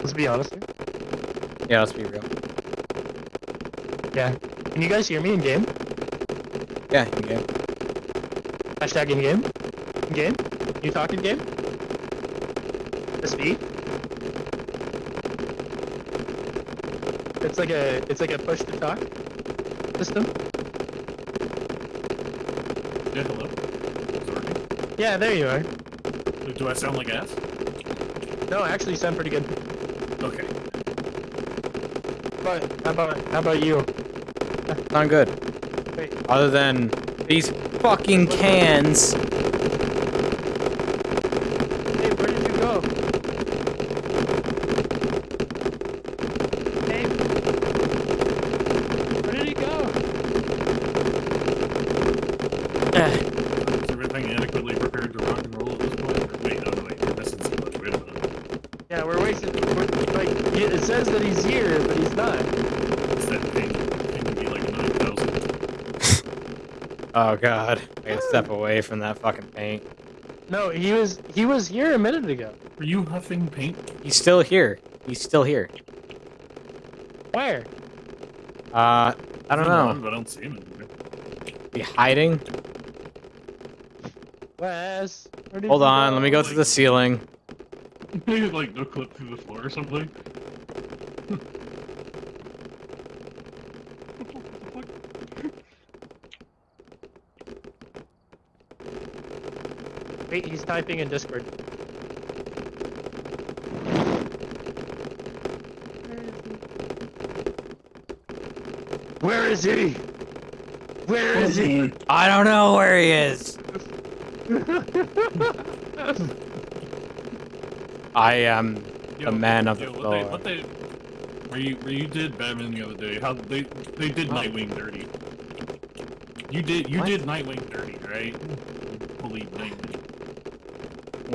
Let's be honest. here. Yeah, let's be real. Yeah. Can you guys hear me in game? Yeah, in game. Hashtag in game. In game. You talk in game. The speed. It's like a it's like a push to talk system. Yeah, hello. Is it working? Yeah, there you are. Do- Do I sound like ass? No, I actually, you sound pretty good. Okay. But how about how about you? Not good. Wait, Other than these fucking cans. hey, where did you go? Hey, where did he go? Is everything adequately prepared to rock and roll at this point? Or- Wait, no, wait, you're missing so much. Wait a minute. Yeah, we're wasting. We're, like, he- it says that he's here, but he's not. It's that thing. It can be like 9,000. Oh god. I gotta step away from that fucking paint. No, he was he was here a minute ago. Are you huffing paint? He's still here. He's still here. Where? Uh, I don't know. on, I don't see him anywhere. Be hiding? Wes? Where did Hold you on, let me go to like- the ceiling. Maybe like no clip through the floor or something. Wait, he's typing in Discord. Where is he? Where is he? I don't know where he is. I am Yo, man of the yo, what. They, what they, where you where you did Batman the other day? How they they did Oh. Nightwing dirty. You did you What? did Nightwing dirty, right? Holy Nightwing.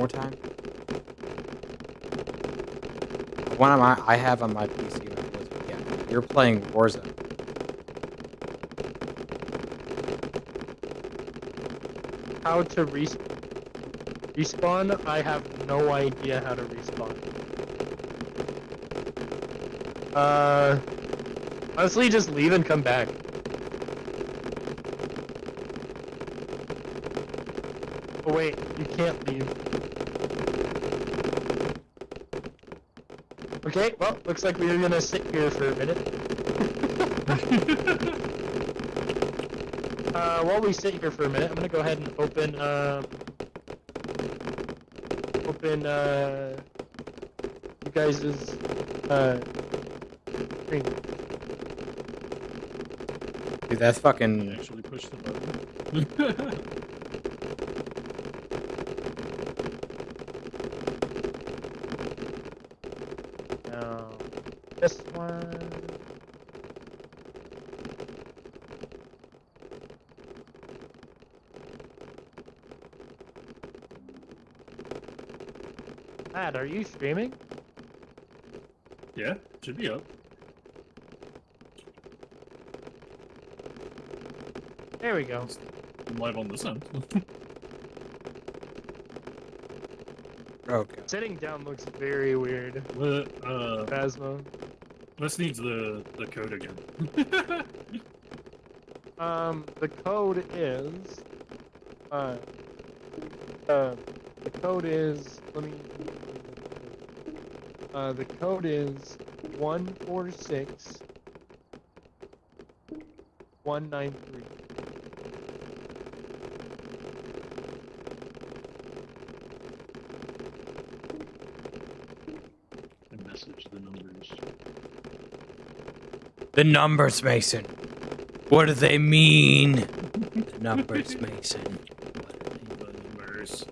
More time. One of my I have on my PC was yeah. You're playing Warzone. How to res respawn? I have no idea how to respawn. Uh, honestly, just leave and come back. Wait, you can't leave. Okay, well, looks like we're gonna sit here for a minute. Uh, while we sit here for a minute, I'm gonna go ahead and open, um, open, uh, you guys' uh, screen. Dude, that's fucking actually push the button. This one. Matt, are you streaming? yeah, should be up. There we go. I'm live on this end. okay. Sitting down looks very weird. what, uh, Phasma. This needs the the code again. Um, the code is, uh, uh, the code is, let me, uh, the code is one four six one nine three. I message the numbers. The numbers, Mason. What do they mean? The numbers, Mason. Numbers.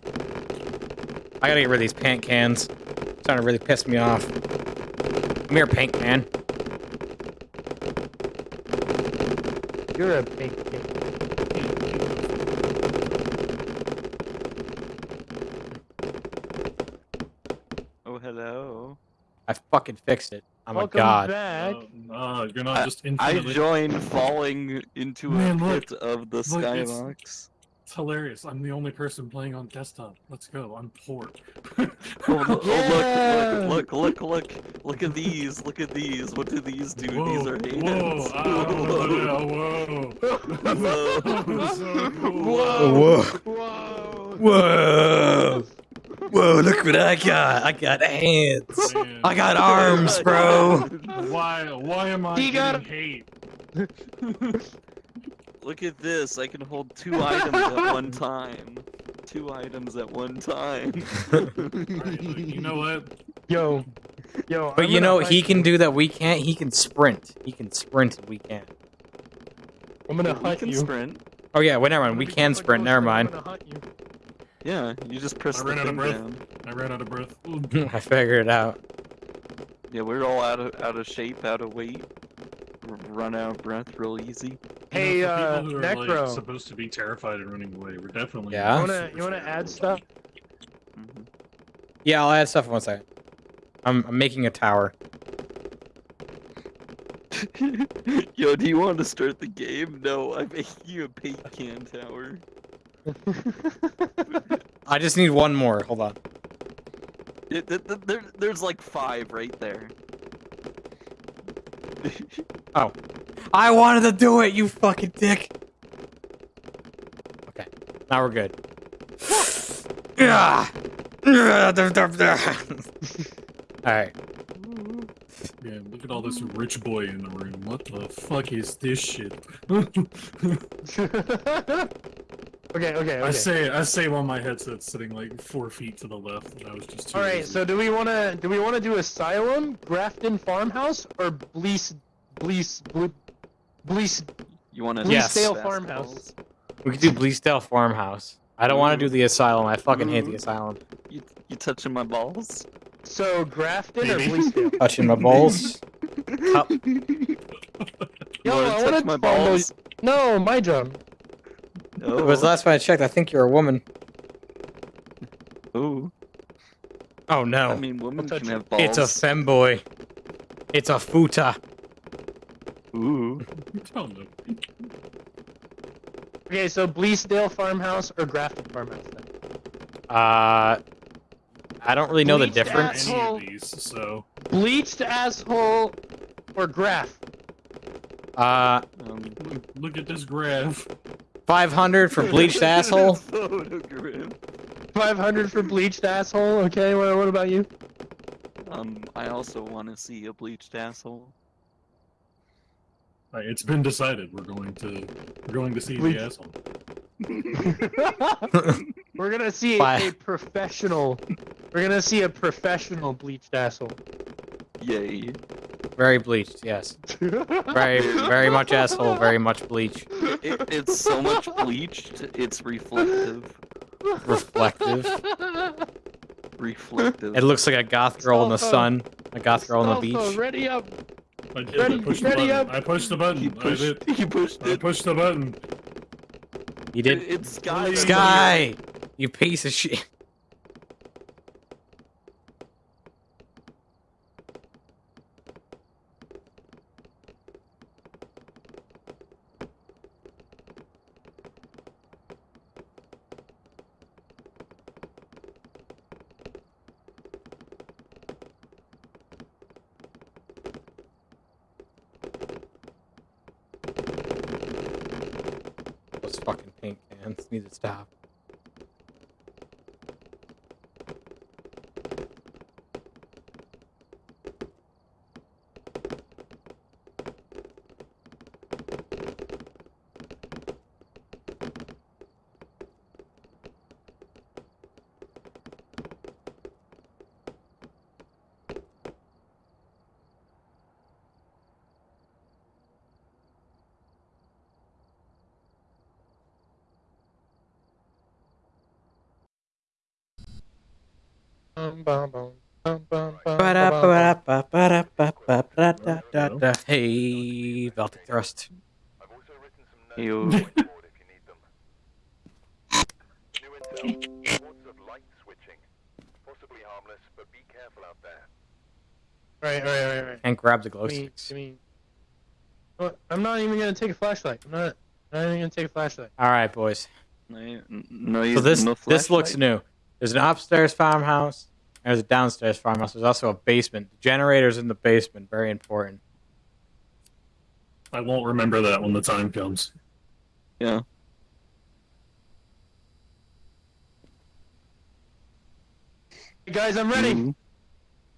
I gotta get rid of these paint cans. It's starting to really piss me off. Come here, paint can. You're a pink kid. Oh, hello. I fucking fixed it. I'm Welcome god. back. Uh, uh, you're not just I infinitely. joined falling into Man, a look. pit of the Look, it's- skybox. hilarious. I'm the only person playing on desktop. Let's go. I'm poor. Oh, look, Yeah. oh, look, look, look, look, look, look at these, look at these. What do these do? Whoa, these are whoa, hands. ah, whoa, whoa. so cool. Whoa. Whoa. Whoa. Whoa. Whoa, look what I got. I got hands. Man, I got arms, bro. Why? Why am I He getting got- hate? Look at this. I can hold two items at one time. Two items at one time. Alright, look, you know what? Yo. Yo. But I'm you know, hunt he can you. do that. We can't. He can sprint. He can sprint. and We can't. I'm gonna we hunt can you. sprint. Oh yeah. Well, never mind. We can sprint. Never and I'm mind. gonna hunt you. Yeah, you just press I the ran out of breath. down. I ran out of breath. I figured it out. Yeah, we're all out of out of shape, out of weight. R- Run out of breath real easy. Hey, you know, uh, people who are, Necro. like, supposed to be terrified and running away, we're definitely. Yeah? You wanna you wanna add stuff? hmm Yeah, I'll add stuff in one second. I'm, I'm making a tower. Yo, do you want to start the game? No, I'm making you a paint can tower. I just need one more. Hold on. It, th- th- there, there's like five right there. Oh. I wanted to do it, you fucking dick. Okay, now we're good. Ah. All right. Yeah, look at all this rich boy in the room. What the fuck is this shit? okay, okay, I say, I say while my headset's sitting like four feet to the left, and I was just. Too All right, lazy. so do we want to do we want to do Asylum, Grafton Farmhouse, or Blease, Blease, Ble- Blease? You want to? Yes. Bleasdale Farmhouse. We could do Bleasdale Farmhouse. I don't want to do the asylum. I fucking hate the mm-hmm. asylum. You, you touching my balls? So Grafton or Maybe. Bleasdale? Touching my balls. Cup. Yo, I wanna wanna touch my follow- balls? No, my job. It was the last time I checked. I think you're a woman. Ooh. Oh no. I mean, women can have balls. it's a femboy. It's a futa. Ooh. Tell them. Okay, so Bleasdale Farmhouse or Grafton Farmhouse? Then? Uh, I don't really know the Bleached difference. Any Asshole. of these, so Bleached asshole or Graph? Uh, Um, look, look at this graph. 500 for bleached asshole. Photograph. 500 for bleached asshole. Okay, what, what about you? Um, I also want to see a bleached asshole. Right, it's been decided. We're going to we're going to see Bleach- the asshole. We're gonna see Bye. a professional. We're gonna see a professional bleached asshole. Yay. Very bleached, yes. Very, very much asshole. Very much bleach. It, it's so much bleached, it's reflective. Reflective. Reflective. It looks like a goth girl in the Salsa. sun. A goth girl on the Salsa, beach. ready up. I did. Ready- I pushed the button. up. I pushed the He button. I pushed, did. he pushed I it. pushed the button. You It- did. It's Sky. Sky! You piece of shit. Fucking paint cans need to stop. Hey, Baltic Thrust. Ew. Right, right, right, right. And grab the glow sticks. give me. Oh, I'm not even gonna take a flashlight. I'm not. I'm not even gonna take a flashlight. All right, boys. No, no, So this no this looks new. There's an upstairs farmhouse. And There's a downstairs farmhouse. There's also a basement. The generator's in the basement. Very important. I won't remember that when the time comes. Yeah. Hey guys, I'm ready. Mhm.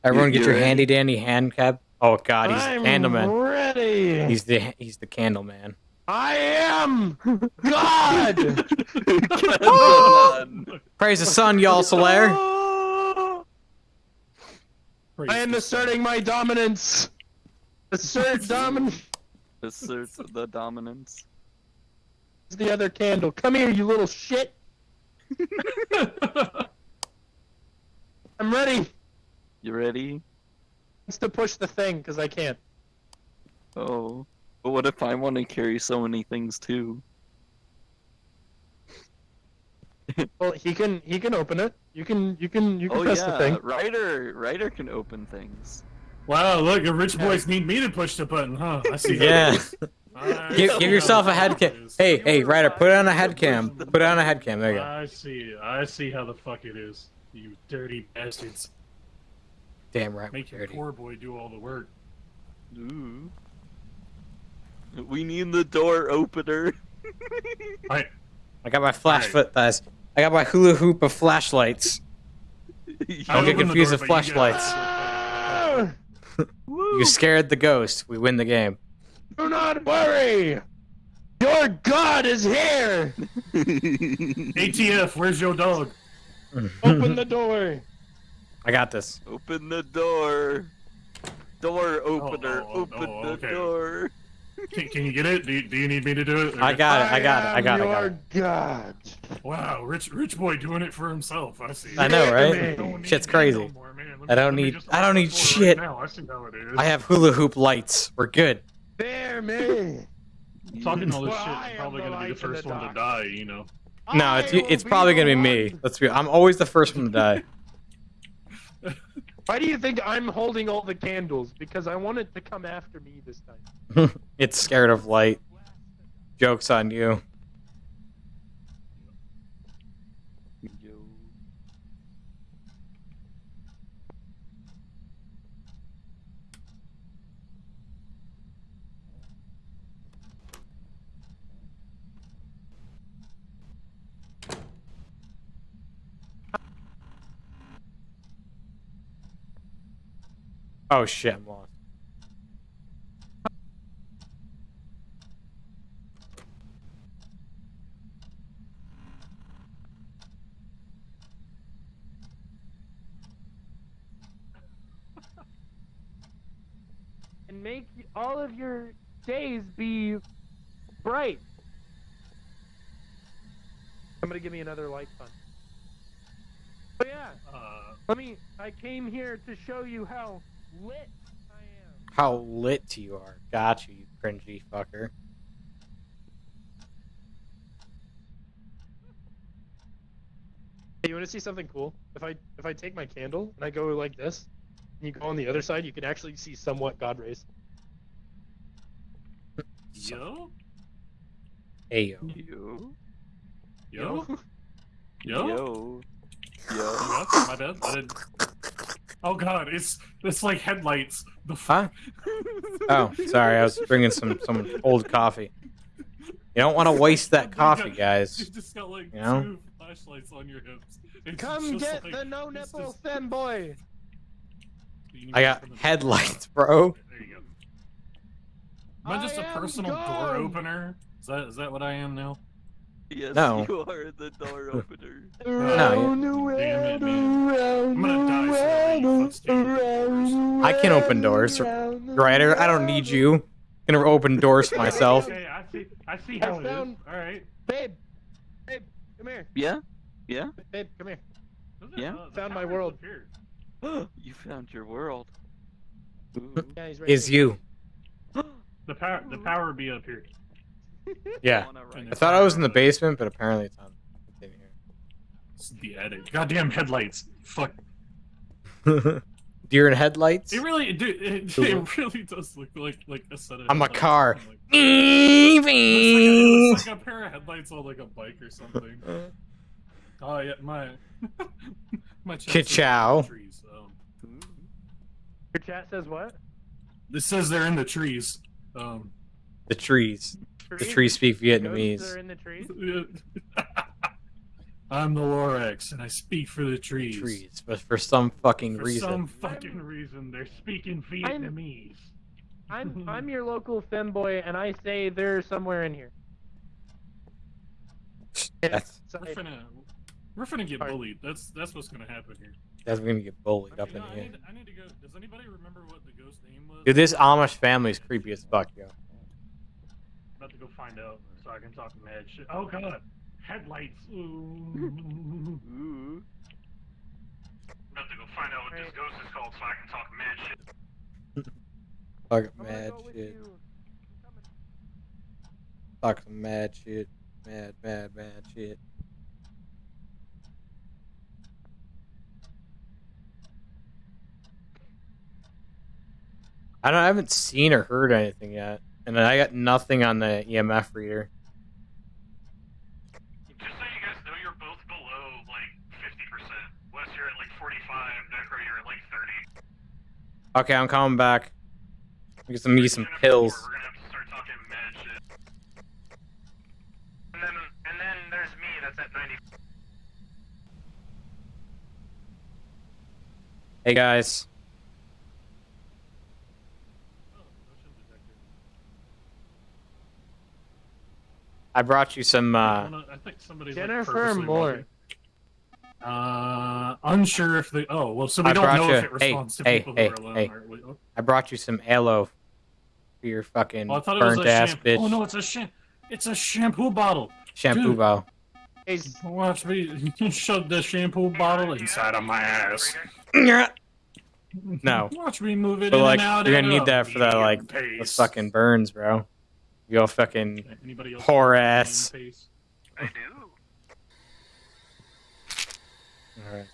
Everyone, get you're your ready? handy dandy hand cab. Oh God, he's I'm the candleman. ready. He's the he's the candle man. I am God. Come Praise the sun, y'all, Solaire. Praise I am asserting my dominance. Assert dominance. Assert the dominance. The other candle. Come here, you little shit. I'm ready. You ready? It's to push the thing because I can't. Oh. But what if I want to carry so many things too? Well, he can. He can open it. You can. You can. You can Oh press yeah, the thing. Ryder, Ryder can open things. wow, look, the rich boys need me to push the button, huh? I see. Yeah. is. I Give, give yourself a the head cam. it is. Hey, hey, Ryder, put on a head cam. Put it on a head cam. There you go. I see. I see how the fuck it is. You dirty bastards. Damn right. we're Make your dirty. poor boy do all the work. Ooh. We need the door opener. I I got my flash Alright. foot thighs. I got my hula hoop of flashlights. Don't get confused with but you flashlights. Ah, You scared the ghost. We win the game. do not worry. Your God is here. ATF, where's your dog? Open the door. I got this. Open the door. Door opener. oh, oh, Open oh, the okay. door. Can, can you get it? Do you, do you need me to do it? I got it. I got it. I got it. I got your it. God. Wow, rich rich boy doing it for himself. I see. I know, Yeah, right? man. Don't need Shit's crazy. no more, man. I don't me need- I don't need the door right shit. now. I see how it is. I have hula hoop lights. We're good. There, me. Talking all this Well, shit, I I'm probably gonna be the first the one to die. You know. No, it's it's probably gonna be me. Let's be. I'm always the first one to die. Why do you think I'm holding all the candles? Because I want it to come after me this time. it's scared of light. Jokes on you. Yo. Oh shit, I'm lost. And make all of your days be bright. Somebody give me another light fun. Oh yeah, Uh, let me. I came here to show you how lit I am. How lit you are. Got you, you cringy fucker. Hey, you want to see something cool? If I if I take my candle and I go like this, and you go on the other side, you can actually see somewhat God rays. yo, Hey yo. Yo. yo, yo. Yo. Yo. That's my bad. I didn't. Oh god, it's it's like headlights. The Huh? fuck. Oh, sorry. I was bringing some some old coffee. You don't want to waste that coffee, guys. You just got like You know? two flashlights on your hips. It's Come get like- the no it's nipple just- thin boy. I got headlights, bro. There you go. Am I just I a am personal door opener? Is that is that what I am now? Yes, No. you are the door opener. Around, Damn it, man. I'm gonna die slowly, you around, footstand around, I can open doors. around, Ryder, I don't need you. I'm gonna open doors for myself. Okay, I see. I see I how it is. found- All right. Babe, babe, come here. Yeah? Yeah? Babe, come here. Yeah? Uh, Found my world. you found your world. Yeah, he's right Is here. you? The power. The power be up here. Yeah. I thought I was in the basement, but apparently it's on. It's in It's the edit. Goddamn headlights. Fuck. Deer in headlights. It really, dude, it, it really does look like like a set of. I'm a headlights. car. Like, it looks like, a, it looks like a pair of headlights on like a bike or something. Oh yeah, my my chat says Ka-chow. trees, um, Your chat says what? This says they're in the trees. Um, The trees. The Trees? trees speak Ghosts Vietnamese. are in the trees. I'm the Lorax, and I speak for the trees. Trees, but for some fucking reason. For some fucking reason, they're speaking Vietnamese. I'm I'm your local femboy, and I say they're somewhere in here. That's We're finna, we're finna get Alright. bullied. That's that's what's gonna happen here. that's gonna get bullied up Okay, in I here. need, I need to go. Does anybody remember what the ghost name was? Dude, this Amish family is creepy as fuck, yo. I'm about to go find out so I can talk mad shit. Oh god, headlights. Ooh. Ooh. I'm about to go find out what this ghost is called so I can talk mad shit. Fuck mad shit. Talk some mad shit. Mad, mad, mad shit. I don't. I haven't seen or heard anything yet, and then I got nothing on the EMF reader. Just so you guys know, you're both below like 50%. Wes, you're at like 45. Necro, you're at like 30. Okay, I'm coming back. I Get some me some pills. We're gonna have to start talking mad shit. And then and then there's me. That's at ninety. Hey guys, Oh, motion detector. I brought you some. I uh wanna- I think somebody's Jennifer like, Moore. Uh, unsure if they. Oh, well, so we I don't brought know you- if it hey, responds to hey, people hey, who are alone. hey. Or, oh, I brought you some aloe for your fucking oh, I thought it was burnt a ass shampoo. bitch Oh no, it's a sham- It's a shampoo bottle. shampoo dude. bow. Hey, Watch me shove the shampoo bottle inside of my ass. No. Watch me move it But in like, and out. you're gonna need that for that like medium those pace. fucking burns, bro. You go fucking Anybody else poor ass. I do. Alright.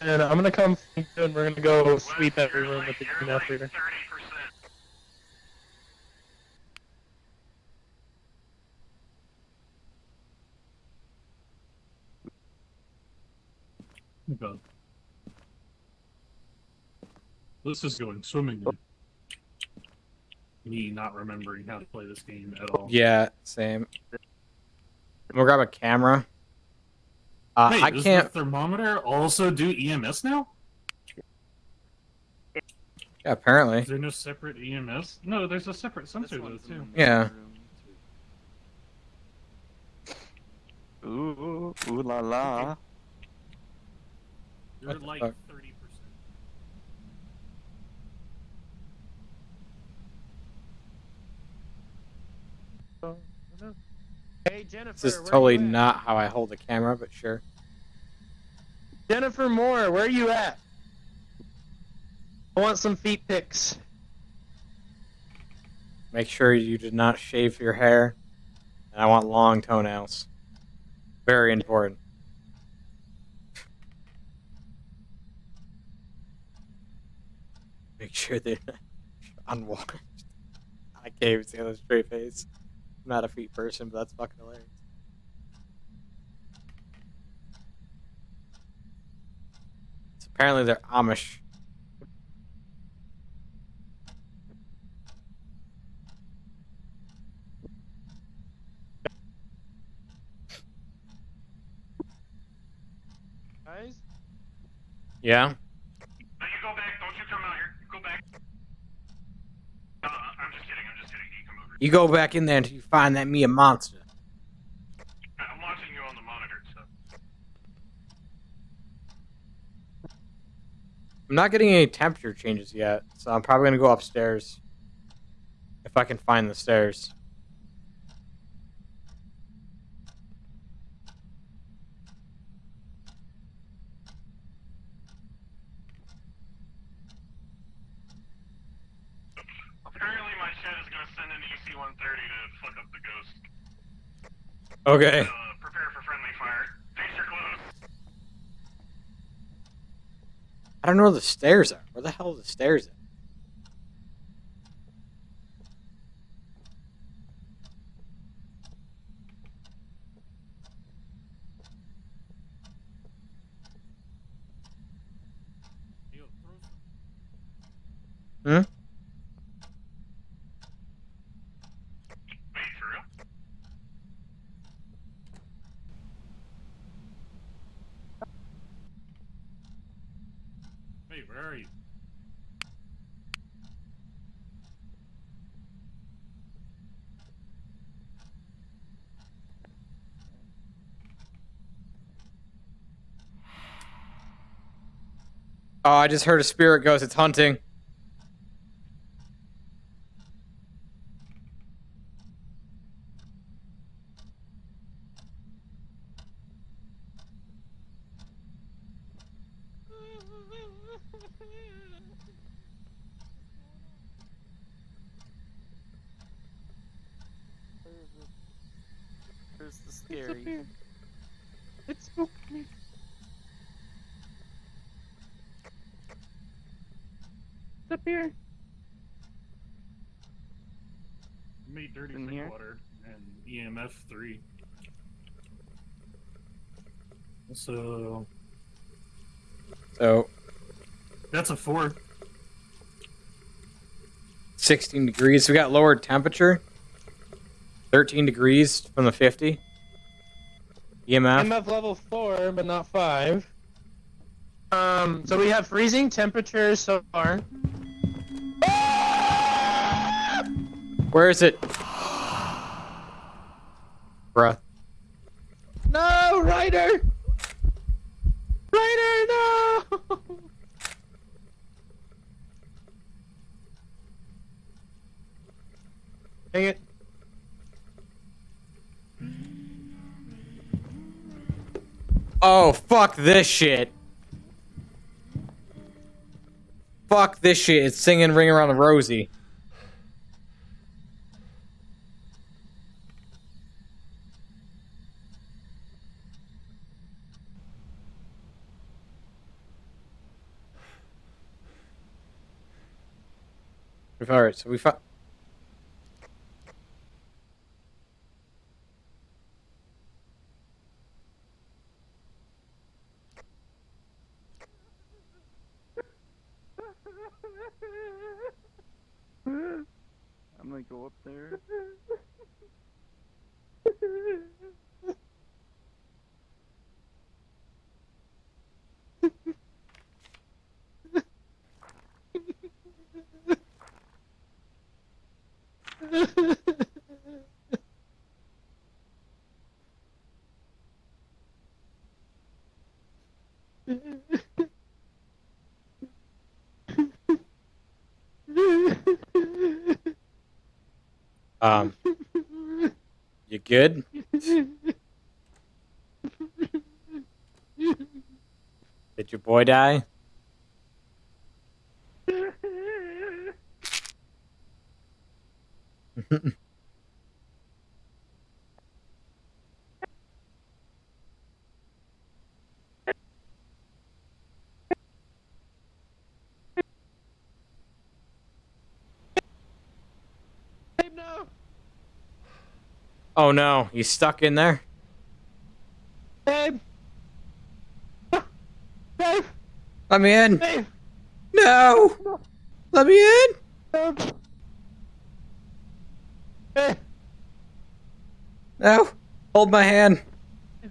And I'm gonna come and we're gonna go sweep every room with the EMF reader. Oh, God. This is going swimmingly. Me not remembering how to play this game at all. Yeah, same. I'm gonna grab a camera. Uh, Wait, I does can't. the thermometer also do EMS now? Yeah, apparently. Is there no separate EMS? No, there's a separate sensor though too. Yeah. Ooh, ooh la la. You're like fuck? thirty percent. Hey Jennifer. This is totally not how I hold the camera, but sure. Jennifer Moore, where are you at? I want some feet pics. Make sure you did not shave your hair. And I want long toenails. Very important. Make sure they're unwashed. I can't even see the straight face. I'm not a feet person, but that's fucking hilarious. So apparently they're Amish. Guys? Yeah? No, you go back. Don't you come out here. Go back. Uh, I'm just kidding. I'm just kidding. You come over. You go back in there until you find that Mia monster. I'm watching you on the monitor. So. I'm not getting any temperature changes yet, so I'm probably gonna go upstairs. If I can find the stairs. Apparently, my chat is gonna send an AC-130 to fuck up the ghost. Okay. Uh, prepare for friendly fire. Face your clothes. I don't know where the stairs are. Where the hell are the stairs at? Yo, throw some- Hmm? Wait, where are you? Oh, I just heard a spirit ghost. It's hunting. Where's the It's up scary? here. It spooked me. It's up here. Made dirty In drink here? water and EMF three. So So, that's a four. 16 degrees. We got lowered temperature. 13 degrees from the 50. EMF. MF level four, but not five. Um, so we have freezing temperatures so far. Where is it? Bruh. No, Ryder! Ryder, no! Dang it. Oh, fuck this shit. Fuck this shit. It's singing Ring Around the Rosie. Alright, so we found. I'm gonna go up there. Um, you good? Did your boy die? Babe, no! Oh no, he's stuck in there. Babe! Babe! Let me in. Babe! No. Let me in. Babe! Eh. Babe! No. Hold my hand. Is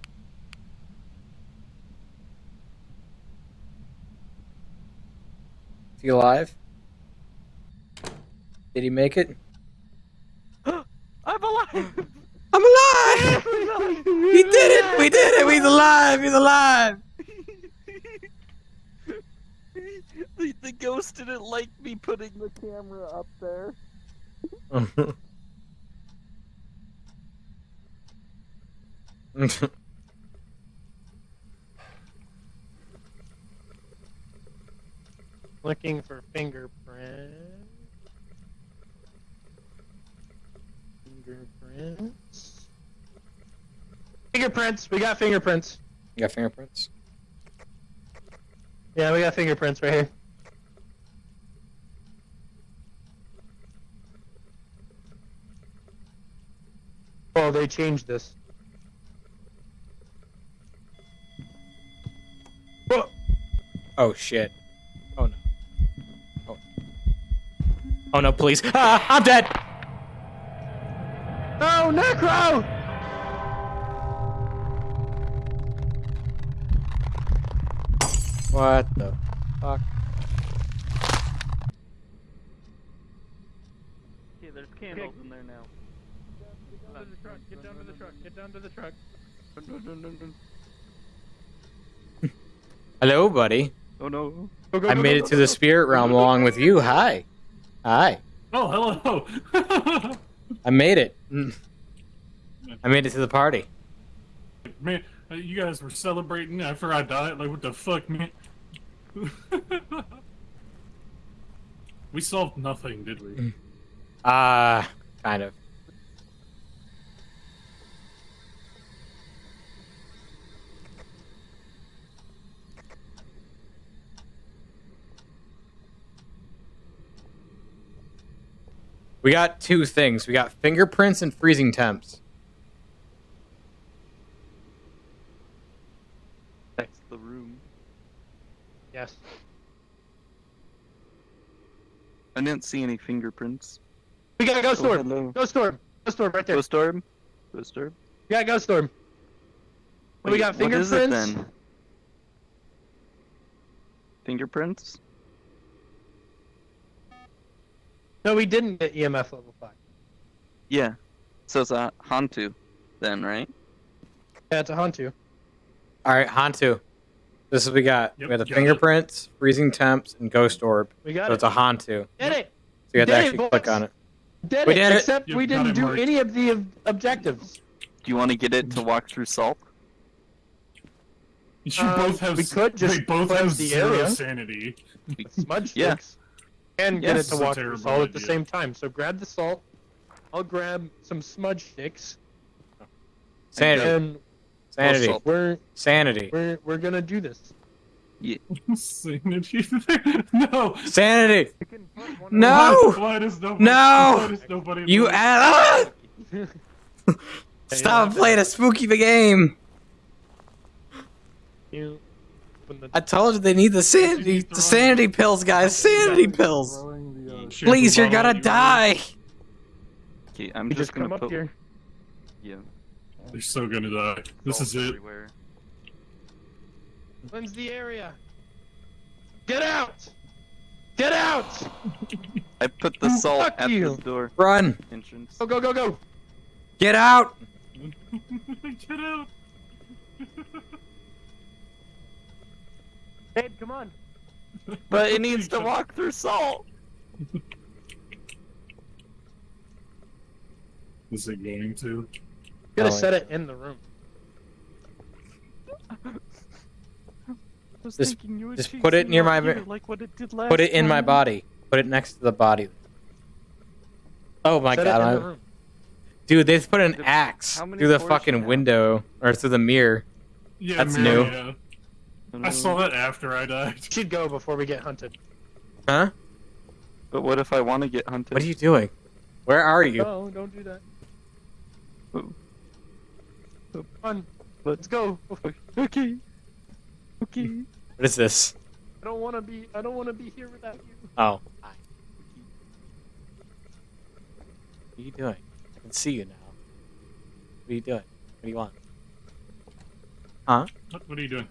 he alive? Did he make it? I'm alive! I'm alive! He did it! We did it! He's alive! He's alive! the, the ghost didn't like me putting the camera up there. Looking for fingerprint. Fingerprints. Fingerprints! We got fingerprints. you got fingerprints? Yeah, we got fingerprints right here. Oh, they changed this. Oh shit. Oh no. Oh. Oh no, please. Ah, I'm dead. Oh, Necro! What the fuck? Yeah, there's candles in there now. Get down to the truck. Get down to the truck. Get down to the truck. Hello, buddy. Oh no. Go, go, I go, made go, it go, to go, the go. spirit realm along with you. Hi. Hi. Oh, hello. I made it. Mm. I made it to the party. man, uh, you guys were celebrating after I died. Like, what the fuck, man? we solved nothing, did we? Ah, kind of. We got two things. We got fingerprints and freezing temps. That's the room. Yes. I didn't see any fingerprints. We got a ghost Oh, storm. hello. Ghost storm. Ghost storm right there. Ghost storm. Ghost orb? Yeah, ghost storm. we Wait, got what is fingerprints. it then? Fingerprints? No, we didn't get EMF level five. Yeah. So it's a Hantu, then, right? Yeah, it's a Hantu. All right, Hantu. This is what we got. Yep, we got the got it. fingerprints, freezing temps, and ghost orb. We got So it. it's a Hantu. Did it. So you have to Did it, actually click on it. Did We it. did it. Except Yep, we didn't do marked. any of the ob- objectives. Do you want to get it to walk through salt? You Um, both have. we could just they both have the zero area. sanity. Smudge Yeah. sticks. And get it to This is a walk through terrible salt at the same time. So grab the salt. I'll grab some smudge sticks. Sanity. And Sanity. salt. we're Sanity. we're we're gonna do this. sanity. no. Sanity. No. why does nobody? No! Why does nobody? You believe- add. Stop playing a spooky the game. You- when the- I told you they need the sanity, the sanity pills, guys. Sanity pills. Throwing the, uh, shampoo Please, you're gonna die. Okay, I'm just, just gonna come up here. Yeah. They're so gonna die. This salt is it. Everywhere. Cleanse the area. Get out! Get out! I put the salt fuck at you. the door Run. entrance. Go go go go! Get out. Get out. Ed, come on. But it needs to walk through salt. Is it going to? Gotta Oh, set it in the room. was Just- thinking you just put it near my here like what it did last Put it in my body. Put it next to the body. Oh my set god, it in I- the room. dude! They put an The- axe through the fucking window or through the mirror. Yeah, That's man, new. Yeah. Oh, I mm. saw that after I died. Should go before we get hunted. Huh? But what if I want to get hunted? What are you doing? Where are you? No, don't do that. Oh. Come on, let's go. Okay. Okay. What is this? I don't want to be. I don't want to be here without you. Oh. Hi. What are you doing? I can see you now. What are you doing? What do you want? Huh? What, what are you doing?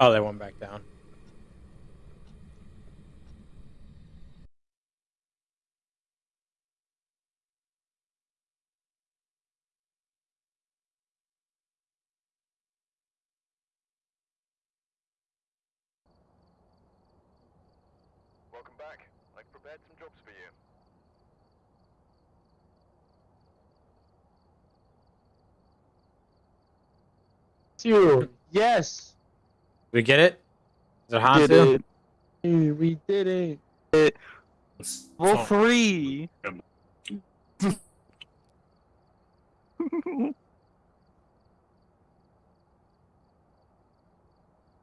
Oh, they went back down. Welcome back. I've prepared some jobs for you. Two. Yes. We get it? Is it Hantu? Did Hey, we did it. it. It's- Level oh, three.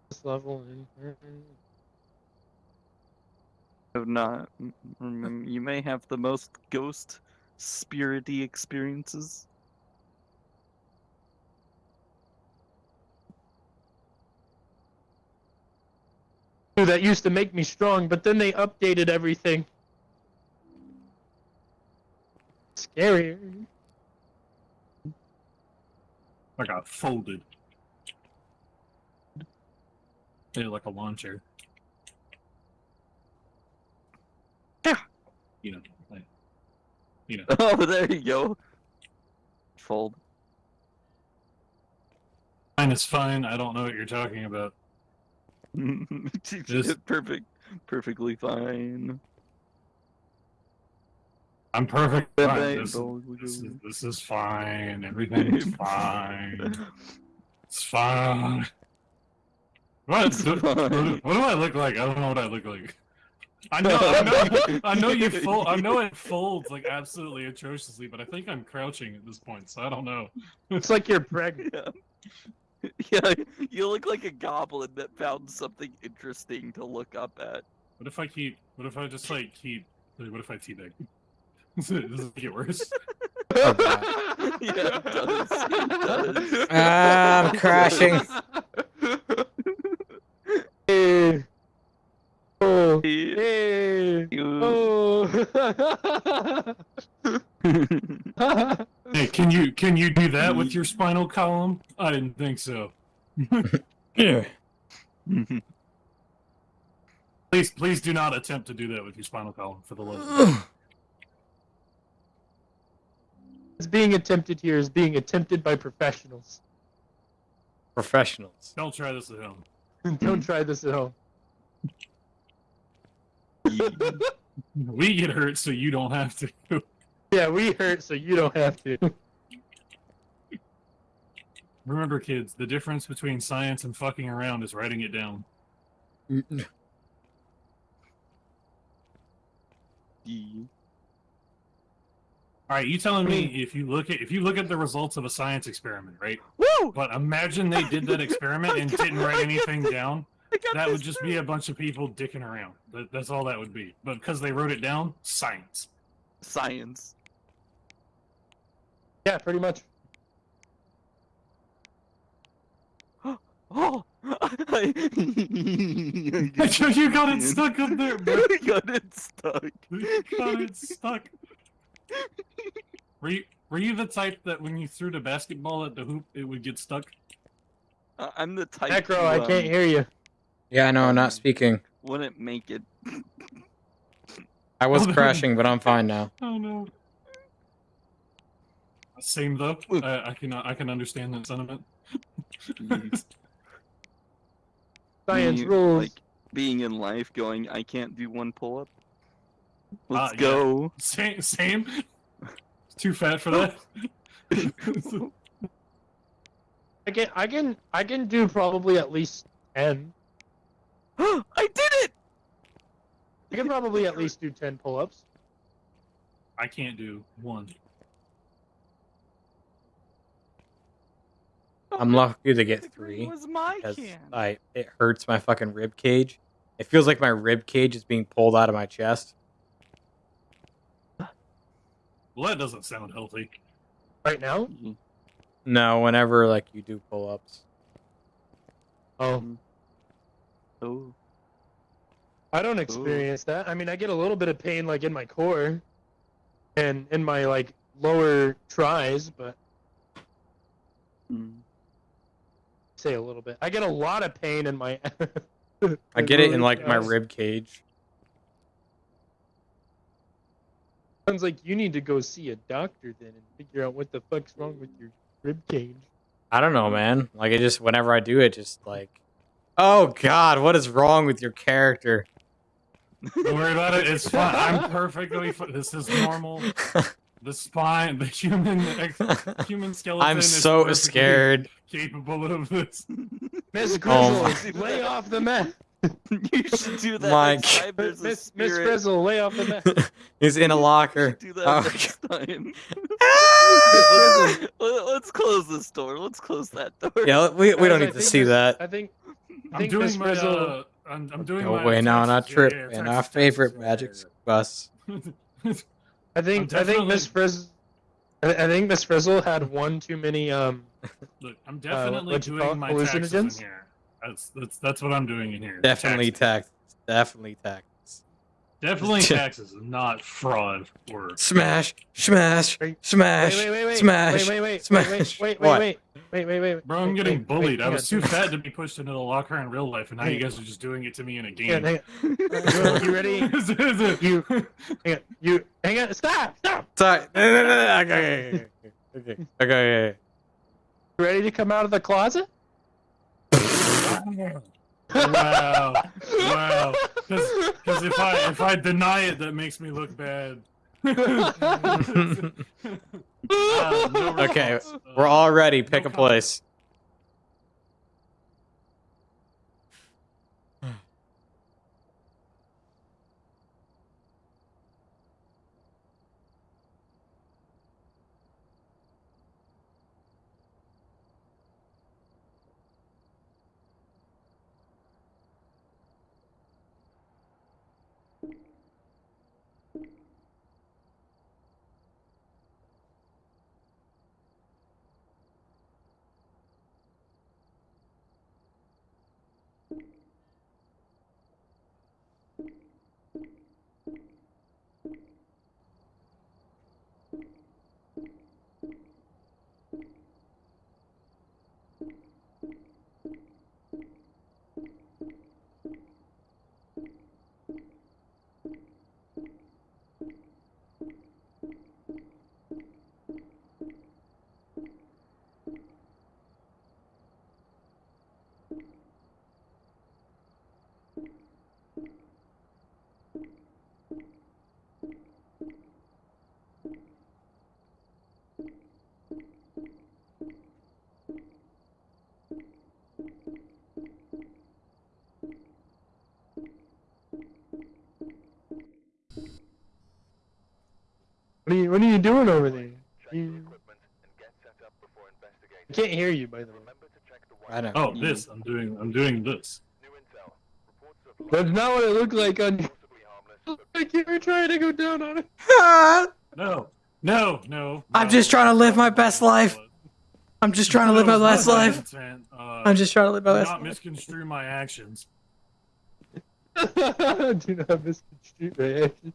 This level. Have not. You may have the most ghost spirity experiences. That used to make me strong, but then they updated everything. Scarier. I got folded. They like a launcher. Yeah. You know, like, you know. Oh, there you go. Fold. Fine is fine. I don't know what you're talking about. Just- Perfect. Perfectly fine. I'm perfect. Fine. This, this is, this is fine. Everything's fine. It's fine. What? It's what, fine. what do I look like? I don't know what I look like. I know, I know, I know you fold. I know it folds like absolutely atrociously, but I think I'm crouching at this point, so I don't know. It's like you're pregnant. Yeah. Yeah, you look like a goblin that found something interesting to look up at. What if I keep? What if I just like keep? Like, what if I teabag? Does it does it get worse? Oh, Yeah, it does. It does. Ah, I'm crashing. Hey. Oh. Hey. Oh. Hey, can you can you do that with your mm-hmm. spinal column? I didn't think so. Yeah. Please, please do not attempt to do that with your spinal column for the love. of God. What's being attempted here is being attempted by professionals. Professionals. Don't try this at home. Don't try this at home. We get hurt, so you don't have to. Yeah, we hurt, so you don't have to. Remember, kids, the difference between science and fucking around is writing it down. All right, you telling me mm. if you look at if you look at the results of a science experiment, right? Woo! But imagine they did that experiment and didn't write anything down. That would just through. be a bunch of people dicking around. That, that's all that would be. But because they wrote it down, science. science. Yeah, pretty much. Oh, I, you got it stuck up there, bro. I got it stuck. You got it stuck. Were you were you the type that when you threw the basketball at the hoop, it would get stuck? Uh, I'm the type. Necro, who, I um, can't hear you. Yeah, no, I'm not speaking. Wouldn't make it. I was Oh, crashing, but I'm fine now. Oh no. Same though. I, I can I can understand that sentiment. Science Being- rules. Like being in life, going, I can't do one pull up. Ah, Let's yeah. go. Same same. Too fat for that. I can, I can, I can do probably at least ten. I did it. I can probably at least do ten pull-ups. I can't do one. I'm lucky to get three green was my can. I it hurts my fucking rib cage. It feels like my rib cage is being pulled out of my chest. Well, that doesn't sound healthy. Right now? No, whenever like you do pull ups. Oh, Oh. I don't experience that. I mean, I get a little bit of pain like in my core, and in my like lower tries, but Mm. Say a little bit. I get a lot of pain in my. I get it in like my rib cage. Sounds like you need to go see a doctor then and figure out what the fuck's wrong with your rib cage. I don't know, man. Like it just whenever I do it, just like, oh god, what is wrong with your character? Don't worry about it. It's fine. I'm perfectly. Fi- this is normal. The spine, the human, human skeleton. I'm so perfectly scared. Capable of this. Miss Oh Frizzle, my- lay off the meth. you should do that My next time there's a Miss Miss spirit. Frizzle, lay off the meth. He's in a locker. should do that Oh, next time. Let's, let's close this door. Let's close that door. yeah, we, we don't I need to see that. I think. I I'm doing Miss my. Frizzle. Uh, I'm, I'm doing Go my. away now, not taxes. Yeah, trip. yeah, and taxes, our favorite magic bus. Yeah. I think. I'm I think Miss Frizzle. I I think Miss Frizzle had one too many. Um. Look, I'm definitely what'd you call doing my taxes in here. That's that's that's what I'm doing in here. Definitely Taxes. tax. Definitely tax. Definitely taxes, not fraud or. Smash, smash, Wait, smash, Wait, wait, wait, wait. smash, Wait, wait, wait, smash. wait, wait, What? wait, wait, wait, wait, wait. Bro, I'm getting wait, bullied. wait, I was too fat to be pushed into the locker in real life, and now you guys are just doing it to me in a Hang on, game. hang on. You ready? Is it- is it- You- Hang on. You hang on. Stop! Stop! Sorry. No, no, no, no. Okay, okay, okay, okay, okay, okay. You ready to come out of the closet? wow, wow. Because if I if I deny it, that makes me look bad. Ah, no Okay. We're Uh, all ready. Pick no a place. What are you What are you doing over there? Check the You- equipment and get set up before investigating. I can't hear you, by the way. Remember to check the I know. Oh, this. I'm doing. I'm doing this. New intel. Reports of That's not what it looked like on. possibly Like you were trying to go down on it. No, no, no. I'm no. just trying to live my best life. I'm just trying to live my No, best life. intent, Uh, I'm just trying to live my do best not life. misconstrue my actions. Do not misconstrue my action.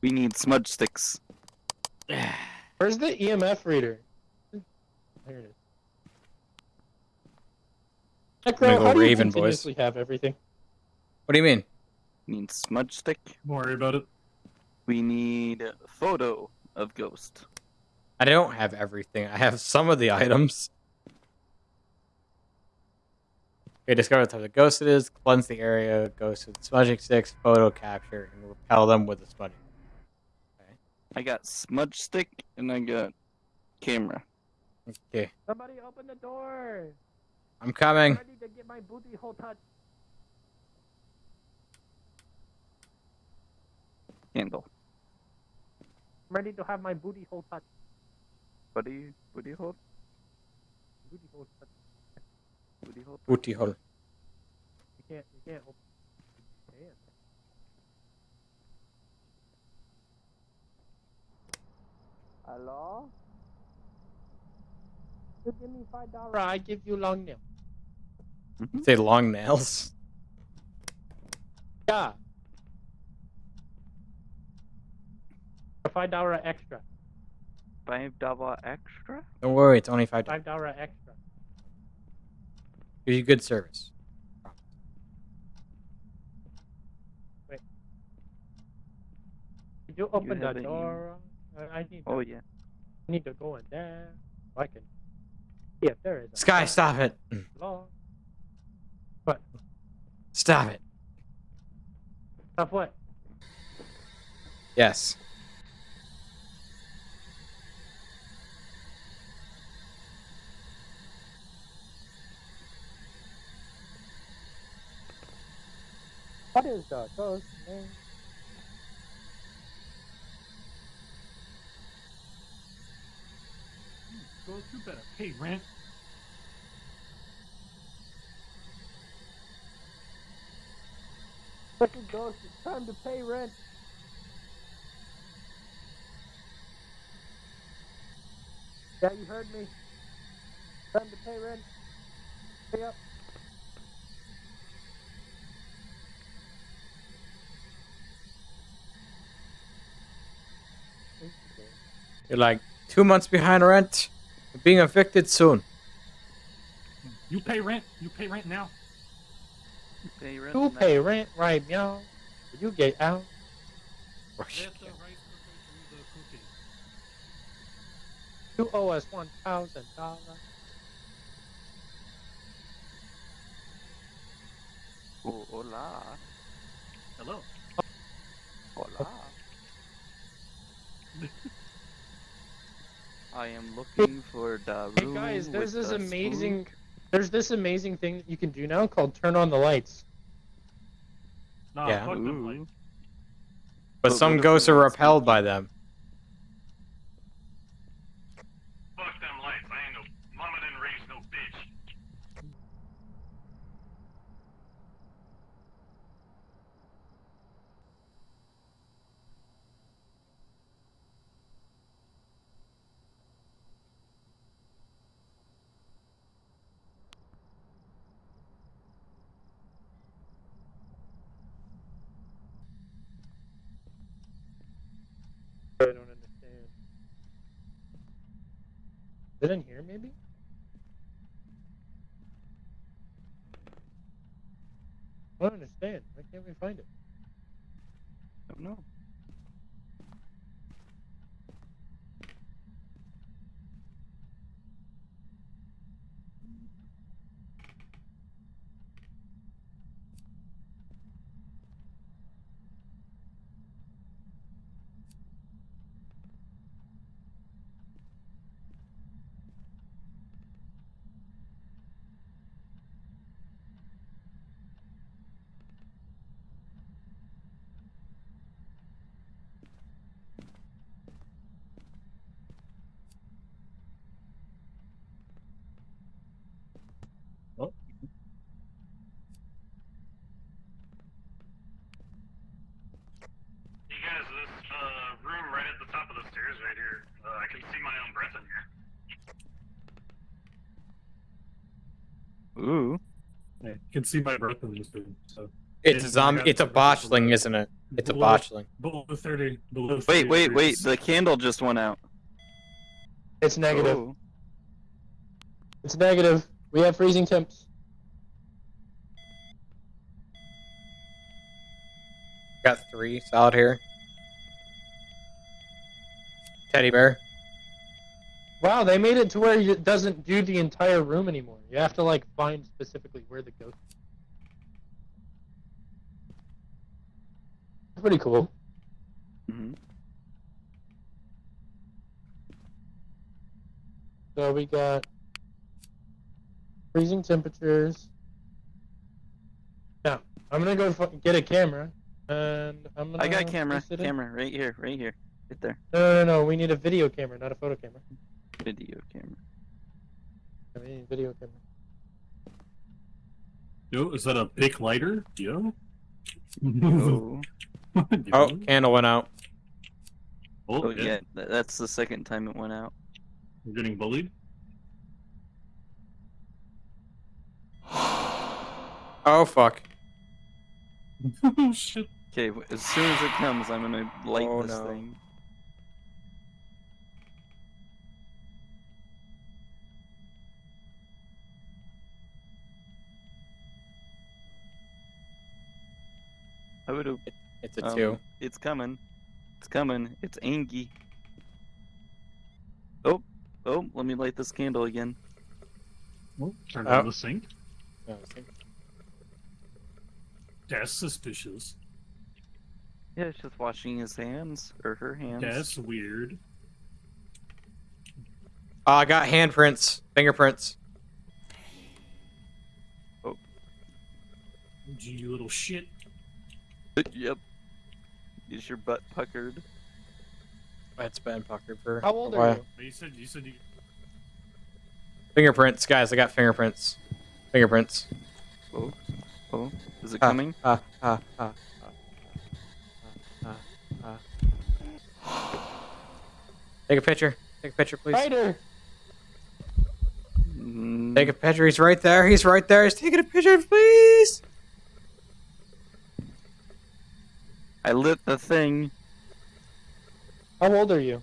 We need smudge sticks. Where's the EMF reader? There it is. gonna Necro, go how do you Raven, boys. continuously have everything? What do you mean? Need smudge stick. Don't worry about it. We need photo of ghost. I don't have everything. I have some of the items. Okay, discover what type of ghost it is, cleanse the area, ghost with smudging sticks, photo capture, and repel them with the smudging. I got smudge stick and I got camera. Okay, Somebody open the door. I'm coming. ready to get my booty hole touched. Handle. I'm ready to have my booty hole touched. What do you what do you hold? Booty hole touched. What do you hold? Booty hole. You can't. You can't open. You can't. Hello. You give me five dollars. I give you long nails. Say long nails. Yeah. Five dollar extra. Five dollar extra? Don't worry, it's only five. Five dollar extra. Give you good service. Could you open the have any- door? I- I need. Oh yeah. I need to go in there. So I can. Yeah, if there is. A Sky, door stop it. locked. What? Stop it. Stop what? Yes. What is the ghost name? Go you better pay rent. Fucking ghost, it's time to pay rent. Yeah, you heard me. Time to pay rent. Pay up. You're like two months behind rent. You're being evicted soon. You pay rent. You pay rent now. You Pay rent You now. pay rent right now. You get out. Oh, Let the rice cooker do the cooking. You owe us one thousand dollars. Oh, hola. Hello. Hola. I am looking for the Hey guys, there's this the amazing, spook. there's this amazing thing that you can do now called turn on the lights. Nah, Yeah. fuck them lights. But But some ghosts are got repelled by them. Fuck them lights. I ain't no mama didn't raise no bitch. I don't understand. Is it in here, maybe? I don't understand. Why can't we find it? Don't know. You guys, this uh, room right at the top of the stairs right here. Uh, I can see my own breath in here. Ooh. I can see my breath in this room. So It's a zombie. It's a the botchling, light. isn't it? It's a Below- botchling. Below thirty. Below 30 Wait, wait, wait. The candle just went out. It's negative. Oh. It's negative. We have freezing temps. Got three solid here. Teddy bear. Wow, they made it to where it doesn't do the entire room anymore. You have to like find specifically where the ghost. is. Pretty cool. Mhm. So we got freezing temperatures. Now I'm gonna go get a camera, and I'm gonna. I got camera. place it in- Camera right here, right here, right there. No, no, no, no. We need a video camera, not a photo camera. Video camera. We need a video camera. Yo, is that a big lighter? Yo. Oh, Oh, candle went out. oh, oh yeah. yeah. That's the second time it went out. We're getting bullied. Oh fuck. oh shit. Okay, as soon as it comes, I'm gonna light Oh, this no. thing. I would have. It's a um, two. It's coming. It's coming. It's Angie. Oh, oh, let me light this candle again. Oh, turn Oh. on the sink. No, I That's suspicious. Yeah, it's just washing his hands or her hands. That's weird. Oh, I got handprints, fingerprints. Oh. Gee, you little shit. yep. Is your butt puckered? It's been puckered for. How old are while. you? You said you said you. Fingerprints, guys. I got fingerprints. Fingerprints. Oh, oh, is it Ah, coming? Ah, ah, ah, ah, ah, ah. Take a picture. Take a picture, please. Ryder. Mm, Take a picture. He's right there. He's right there. He's taking a picture, please. I lit the thing. How old are you?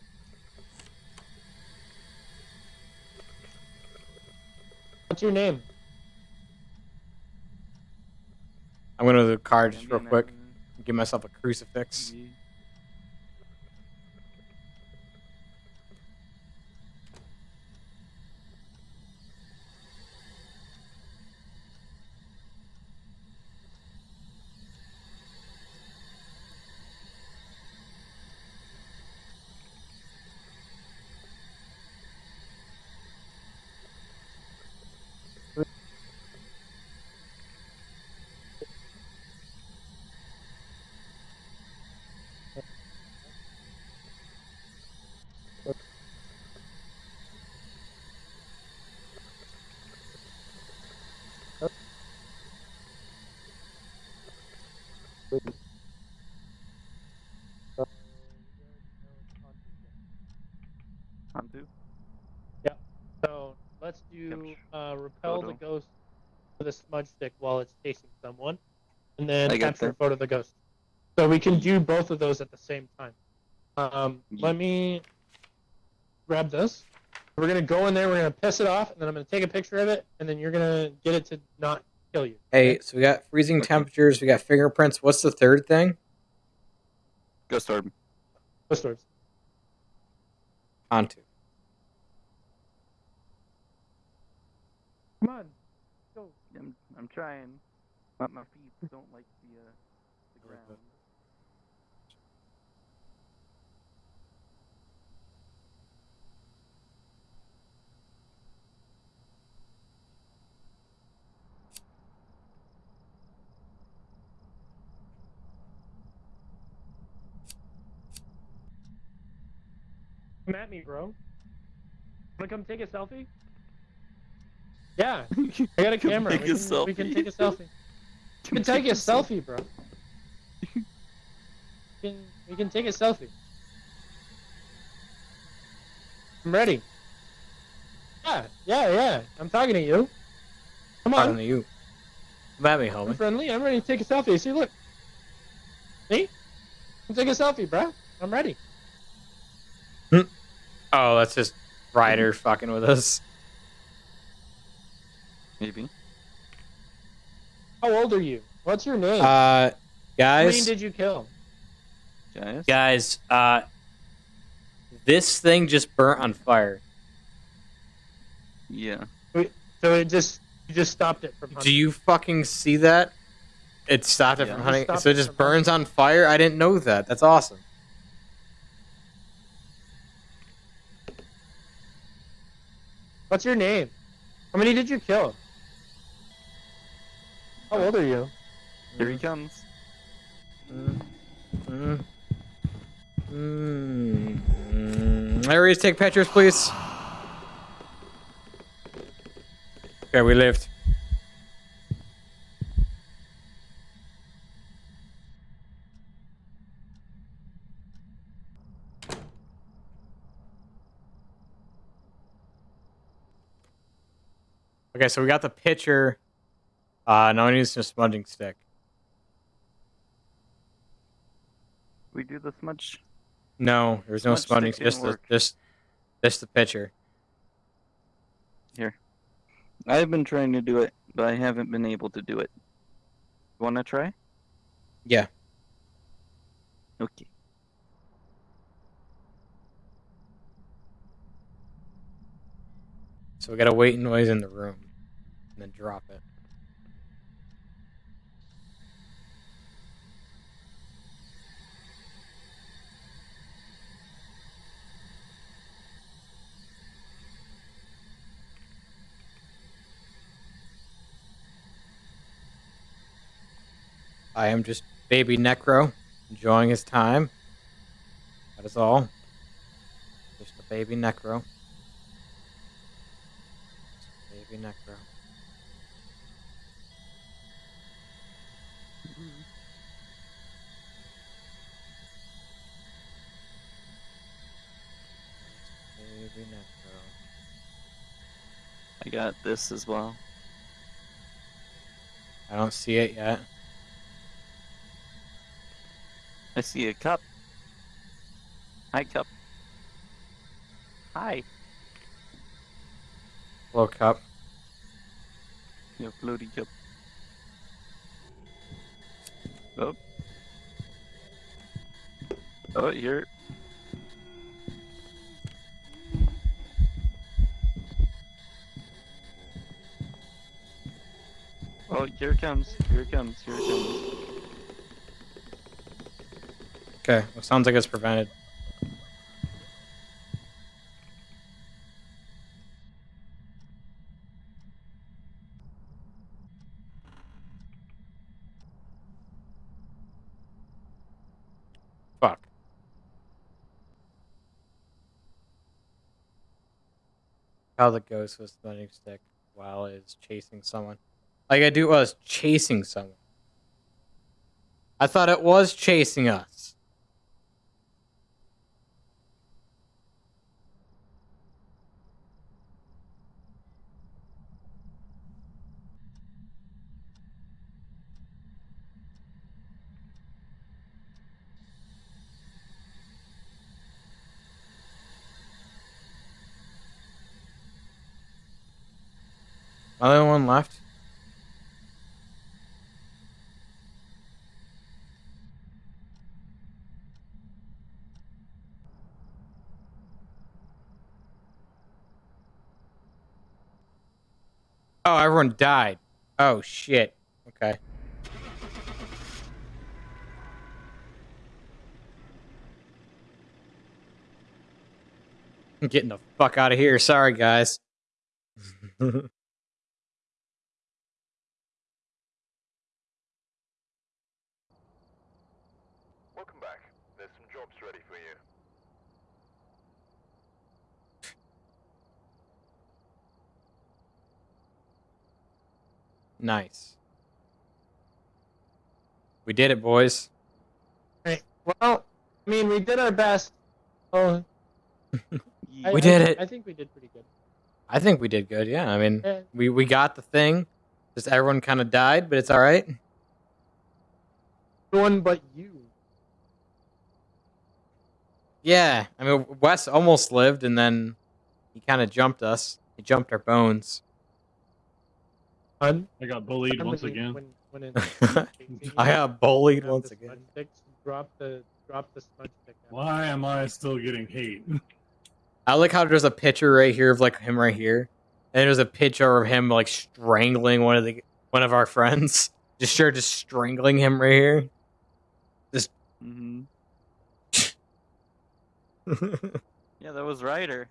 What's your name? I'm going to the car just real quick. Give myself a crucifix. Ye- Hantu? So let's do uh, repel the ghost with a smudge stick while it's chasing someone, and then capture a photo of the ghost. So we can do both of those at the same time. Um, Ye- let me grab this. We're gonna go in there. We're gonna piss it off, and then I'm gonna take a picture of it, and then you're gonna get it to not kill you. Hey, so we got freezing Okay. temperatures. We got fingerprints. What's the third thing? Ghost orb. Ghost orbs. Hantu. Come on. Go. I'm, I'm trying. But my feet don't like the, uh, the ground. Come at me, bro. Wanna come take a selfie? Yeah, I got a camera. take we, a can, we can take a selfie. We can take a selfie, bro. We can, we can take a selfie. I'm ready. Yeah, yeah, yeah. I'm talking to you. Come Talking to you. Come at me, I'm homie. friendly. I'm ready to take a selfie. See, look. See? Come take a selfie, bro. I'm ready. Hmm. Oh, that's just Ryder fucking with us. Maybe. How old are you? What's your name? Uh, How many guys, did you kill? Guys? guys, uh, this thing just burnt on fire. Yeah. So it just you just stopped it from Do you fucking see that? It stopped it Yeah. from hunting. stopped So it it just from burns on fire. I didn't know that. That's awesome. What's your name? How many did you kill? How old are you? Here he comes. Mm. Mm. Mm. Mm. Areas, take pictures, please. Okay, we lived. Okay, so we got the pitcher. Uh, now I need some smudging stick. We do this much. No, there's no Smudge smudging. stick Just the just just the pitcher. Here, I've been trying to do it, but I haven't been able to do it. Wanna try? Yeah. Okay. So we gotta wait noise in the room, and then drop it. I am just baby Necro, enjoying his time. That is all. Just a baby Necro. Just baby Necro. Baby Necro. I got this as well. I don't see it yet. I see a cup. Hi, cup. Hi. Hello, cup. Yeah, floaty cup. Oh. Oh, you're. Oh, here it comes. Here it comes. Here it comes. Okay, well, sounds like it's prevented. Fuck. How the ghost was throwing stick while is chasing someone. Like I do was chasing someone. I thought it was chasing us. Only one left? Oh, everyone died. Oh shit. Okay. I'm getting the fuck out of here. Sorry, guys. Welcome back. There's some jobs ready for you. Nice. We did it, boys. Right. Well, I mean, we did our best. Oh, I, We I did thi- it. I think we did pretty good. I think we did good. Yeah, I mean, Eh, we we got the thing. Just everyone kind of died, but it's all right. No one but you. Yeah, I mean, Wes almost lived, and then he kind of jumped us. He jumped our bones. Hun. I got bullied once again. When, when it, I got bullied once again. smudge Drop the drop the smudge stick. out. Why am I still getting hate? I like how there's a picture right here of like him right here, and there's a picture of him like strangling one of the one of our friends. Just sure, just strangling him right here. hmm Yeah, that was Ryder.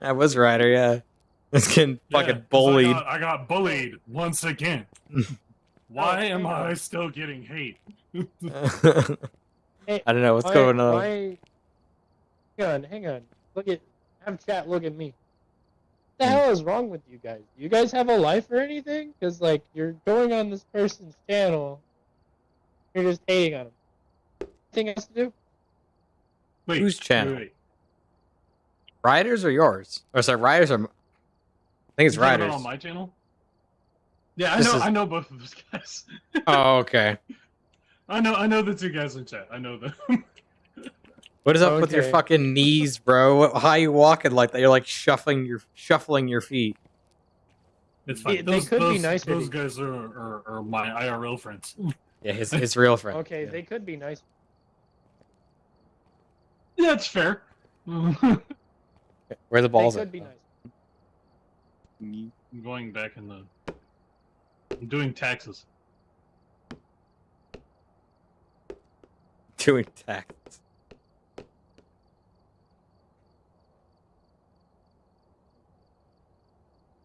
that was Ryder, yeah. It's getting Yeah, fucking 'cause bullied. I got, I got bullied once again. Why am I still getting hate? I don't know what's Why- going on. Why... Hang on, hang on. Look at have chat. Look at me. What the hell is wrong with you guys? Do you guys have a life or anything? Because like you're going on this person's channel, you're just hating on him. Anything else to do? Wait, Whose channel? Wait, wait. Ryder's or yours? Or sorry, Ryder's or I think it's You Ryder's. on my channel. Yeah, I This know. is- I know both of those guys. Oh, okay. I know. I know the two guys in chat. I know them. What is up with your fucking knees, bro? What- How you walking like that? You're like shuffling your shuffling your feet. it's fine. They- they those, could be those, nicer Those guys are, are, are my IRL friends. Yeah, his his real friend. Okay, Yeah. they could be nice. Yeah, it's fair. Where the balls they at? could be nice. Me. I'm going back in the. I'm doing taxes. Doing tax.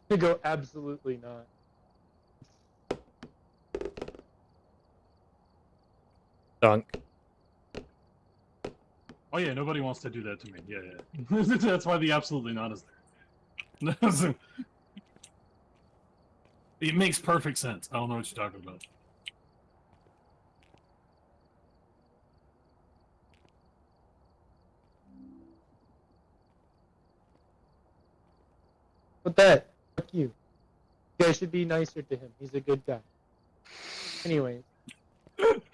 To go absolutely not. Dunk. Oh yeah, nobody wants to do that to me. Yeah, yeah. That's why the absolutely not is there. it makes perfect sense. I don't know what you're talking about. But that, fuck you. You guys should be nicer to him. He's a good guy. Anyways.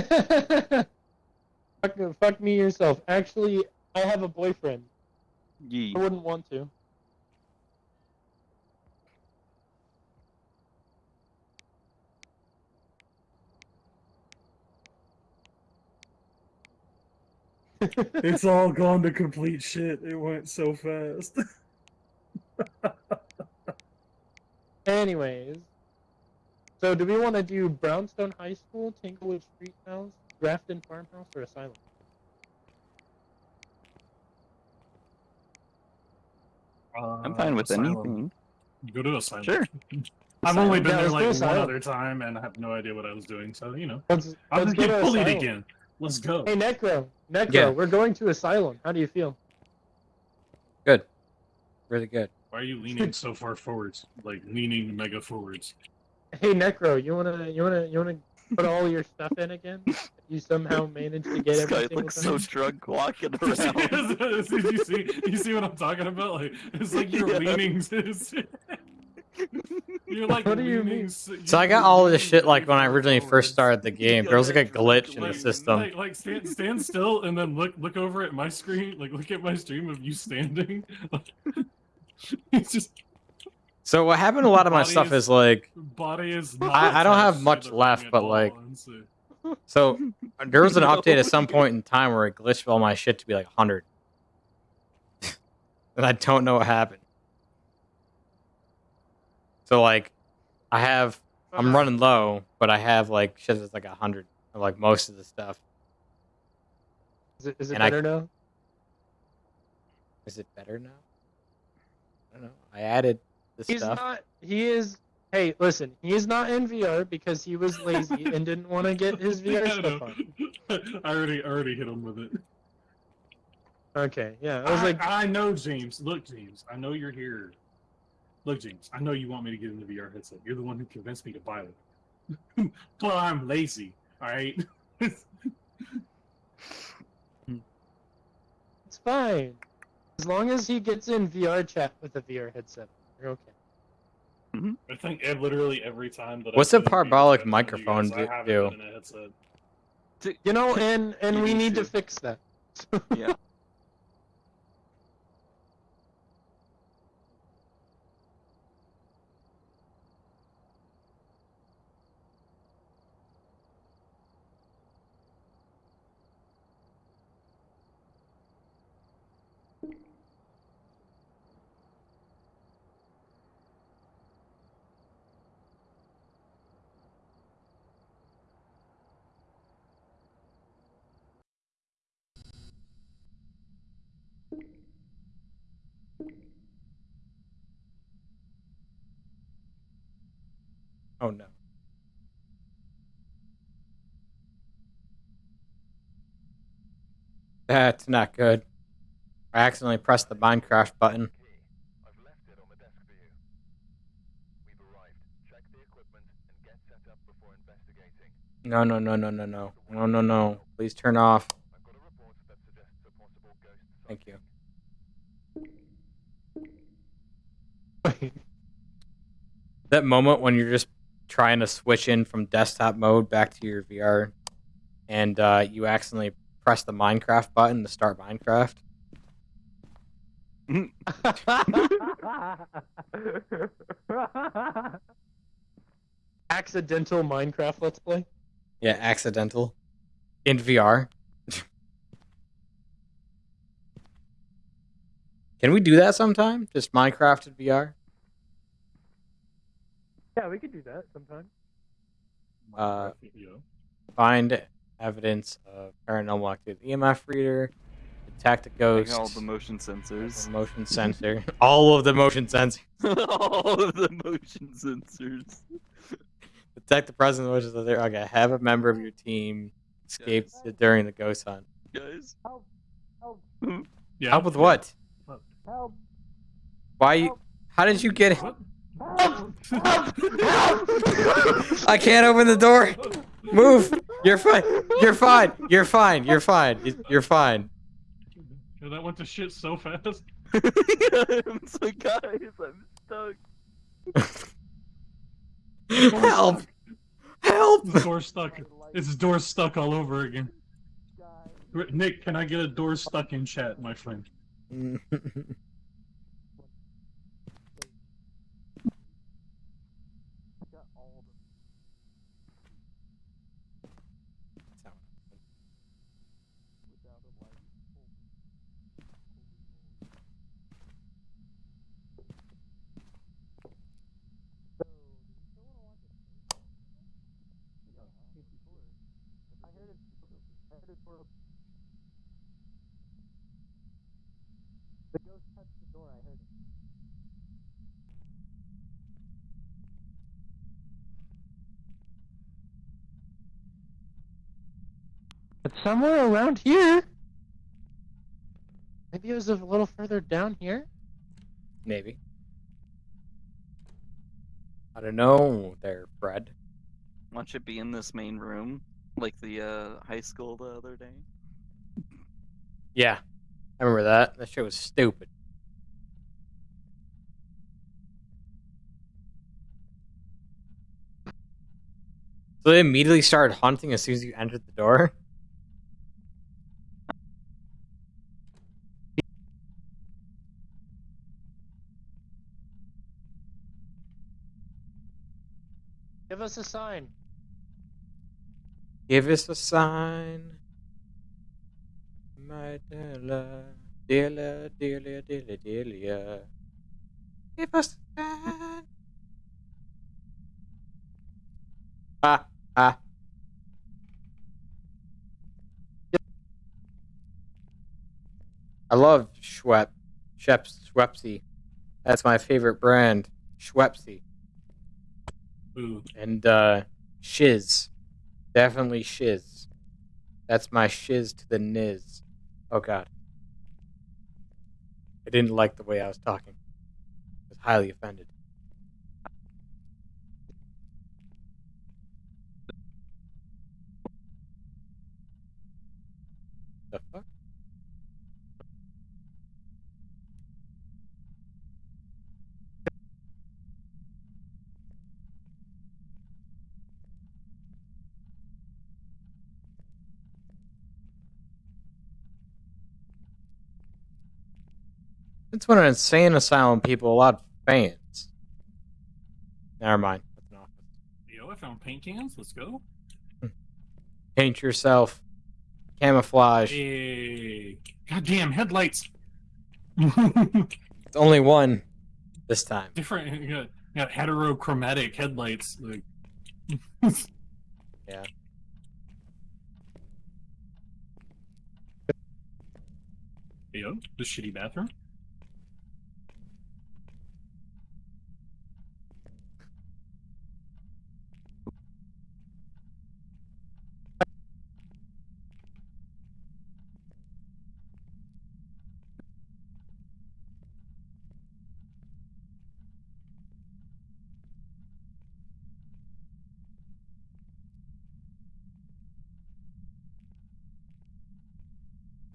fuck, fuck me yourself. Actually, I have a boyfriend. Yee. I wouldn't want to. It's all gone to complete shit. It went so fast. Anyways, so do we want to do Brownstone High School, Tanglewood Street House, Grafton Farmhouse, or Asylum? Uh, I'm fine with anything. Go to asylum. Sure. I've only been Yeah, there like one asylum. other time, and I have no idea what I was doing. So you know, Let's, I'm let's just get bullied Asylum. again. Let's go. Hey, Necro, Necro, Yeah. we're going to Asylum. How do you feel? Good. Really good. Why are you leaning so far forwards? Like leaning mega forwards. Hey, Necro, you wanna, you wanna, you wanna put all your stuff in again? You somehow managed to get This every guy looks time? so drunk walking around. you see, you see what I'm talking about? Like it's like you're Yeah. leaning. you're like What do you mean? So I you're got all this shit like when I originally first started the game. There was like a glitch in the system. Like, like stand, stand still and then look look over at my screen. Like look at my stream of you standing. it's just So what happened? A lot of my Body stuff is- is like body is. Not I- I don't have much left, but, like- so- So there was an update at some point in time where it glitched all my shit to be like 100. and I don't know what happened. So like I have I'm uh-huh. running low, but I have like shit that's like 100 like most of the stuff. Is it, is it and I- better now? Is it better now? I don't know. I added the He's stuff. not. He is. Hey, listen. He is not in VR because he was lazy and didn't want to get his VR I stuff know. on. I already I already hit him with it. Okay, yeah. I was like, I know, James. Look, James. I know you're here. Look, James. I know you want me to get in the VR headset. You're the one who convinced me to buy it. but I'm lazy. All right. it's fine. As long as he gets in VR chat with a VR headset, you're okay. Mm-hmm. I think literally every time that. What's I've a been in VR parabolic chat microphone do- do? a. You know, and and we need to fix that. Yeah. Oh no. That's not good. I accidentally pressed the Minecraft button. I've left it on the desk for you. We've arrived. Check the equipment and get set up before investigating. No, no, no, no, no, no. No, no, no. Please turn off. I've got a report that suggests a possible ghost Thank you. That moment when you're just trying to switch in from desktop mode back to your VR and uh, you accidentally press the Minecraft button to start Minecraft. Accidental Minecraft Let's Play. Yeah, accidental. In VR. Can we do that sometime? Just Minecraft in VR? Yeah, we could do that sometime. Uh, Yeah. find evidence of paranormal activity. EMF reader, detect a Like ghost, all the motion sensors. motion sensor, all of the motion sensors, all of the motion sensors. detect the presence of motion sensor. Okay, have a member of your team escape during the ghost hunt. Guys. Yeah. Help with what? What? Why? You, how did you get? What? I can't open the door. Move. You're fine. You're fine. You're fine. You're fine. You're fine. Yeah, that went to shit so fast. I'm so guys, I'm stuck. Help! Help! The door stuck. It's door stuck all over again. Nick, can I get a door stuck in chat, my friend? It's somewhere around here. Maybe it was a little further down here. Maybe. I don't know there, Fred. Watch it be in this main room, like the uh, high school the other day. Yeah. I remember that. That shit was stupid. So they immediately started hunting as soon as you entered the door? Give us a sign. Give us a sign. My Della. Della, Delia, Delia, Delia. Give us a sign. Ah, ah. I love Schwepp. Schweppes, Schweppesy. That's my favorite brand. Schweppesy. Ooh. And uh shiz. Definitely shiz. That's my shiz to the niz. Oh god. I didn't like the way I was talking. I was highly offended. The fuck? It's when an insane asylum people a lot of fans. Never mind. That's an office. Yo, I found paint cans. Let's go. Hmm. Paint yourself. Camouflage. Hey. Goddamn headlights. It's only one this time. Different. You got, you got heterochromatic headlights. Like. Yeah. Yo, the shitty bathroom.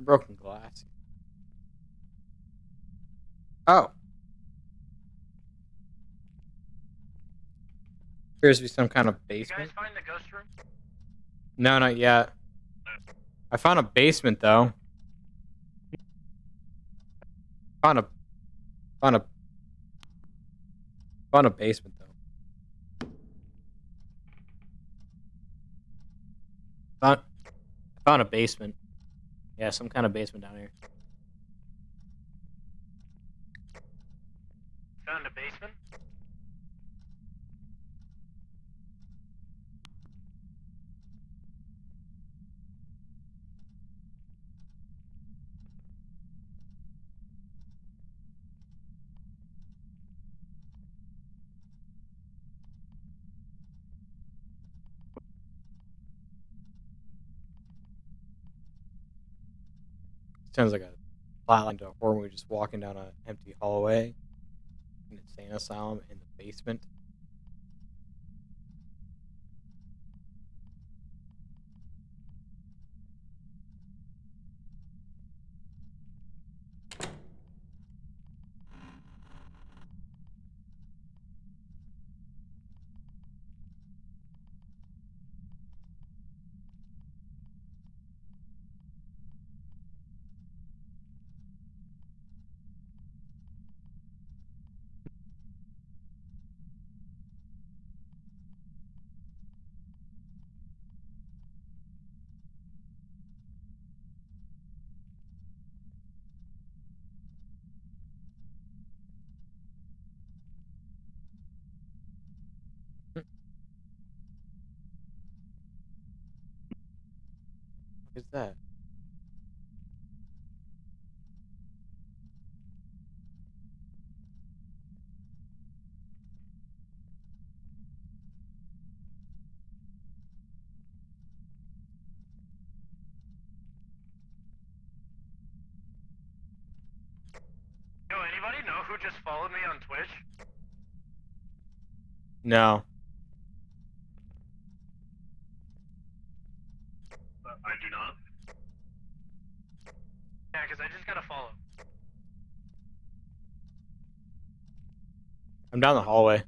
Broken glass. Oh. Appears to be some kind of basement. find the ghost room? No, not yet. I found a basement though. Found a found a found a basement though. Found found a basement. Yeah, some kind of basement down here. Found a basement? Sounds like a plot to a horror movie, just walking down an empty hallway, an insane asylum in the basement. What is that? Yo, anybody know who just followed me on Twitch? No. Uh, I do not. Yeah, because I just got a follow. I'm down the hallway.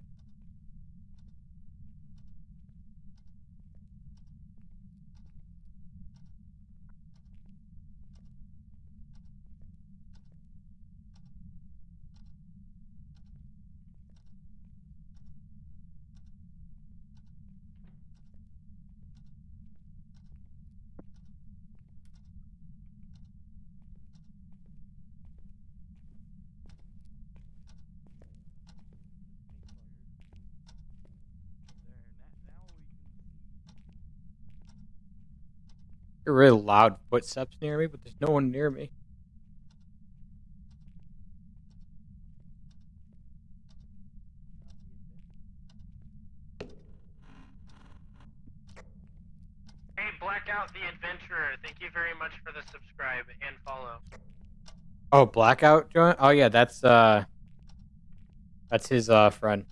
There are really loud footsteps near me, but there's no one near me. Hey, Blackout the Adventurer, thank you very much for the subscribe and follow. Oh, blackout joint. Oh yeah, that's uh, that's his uh friend.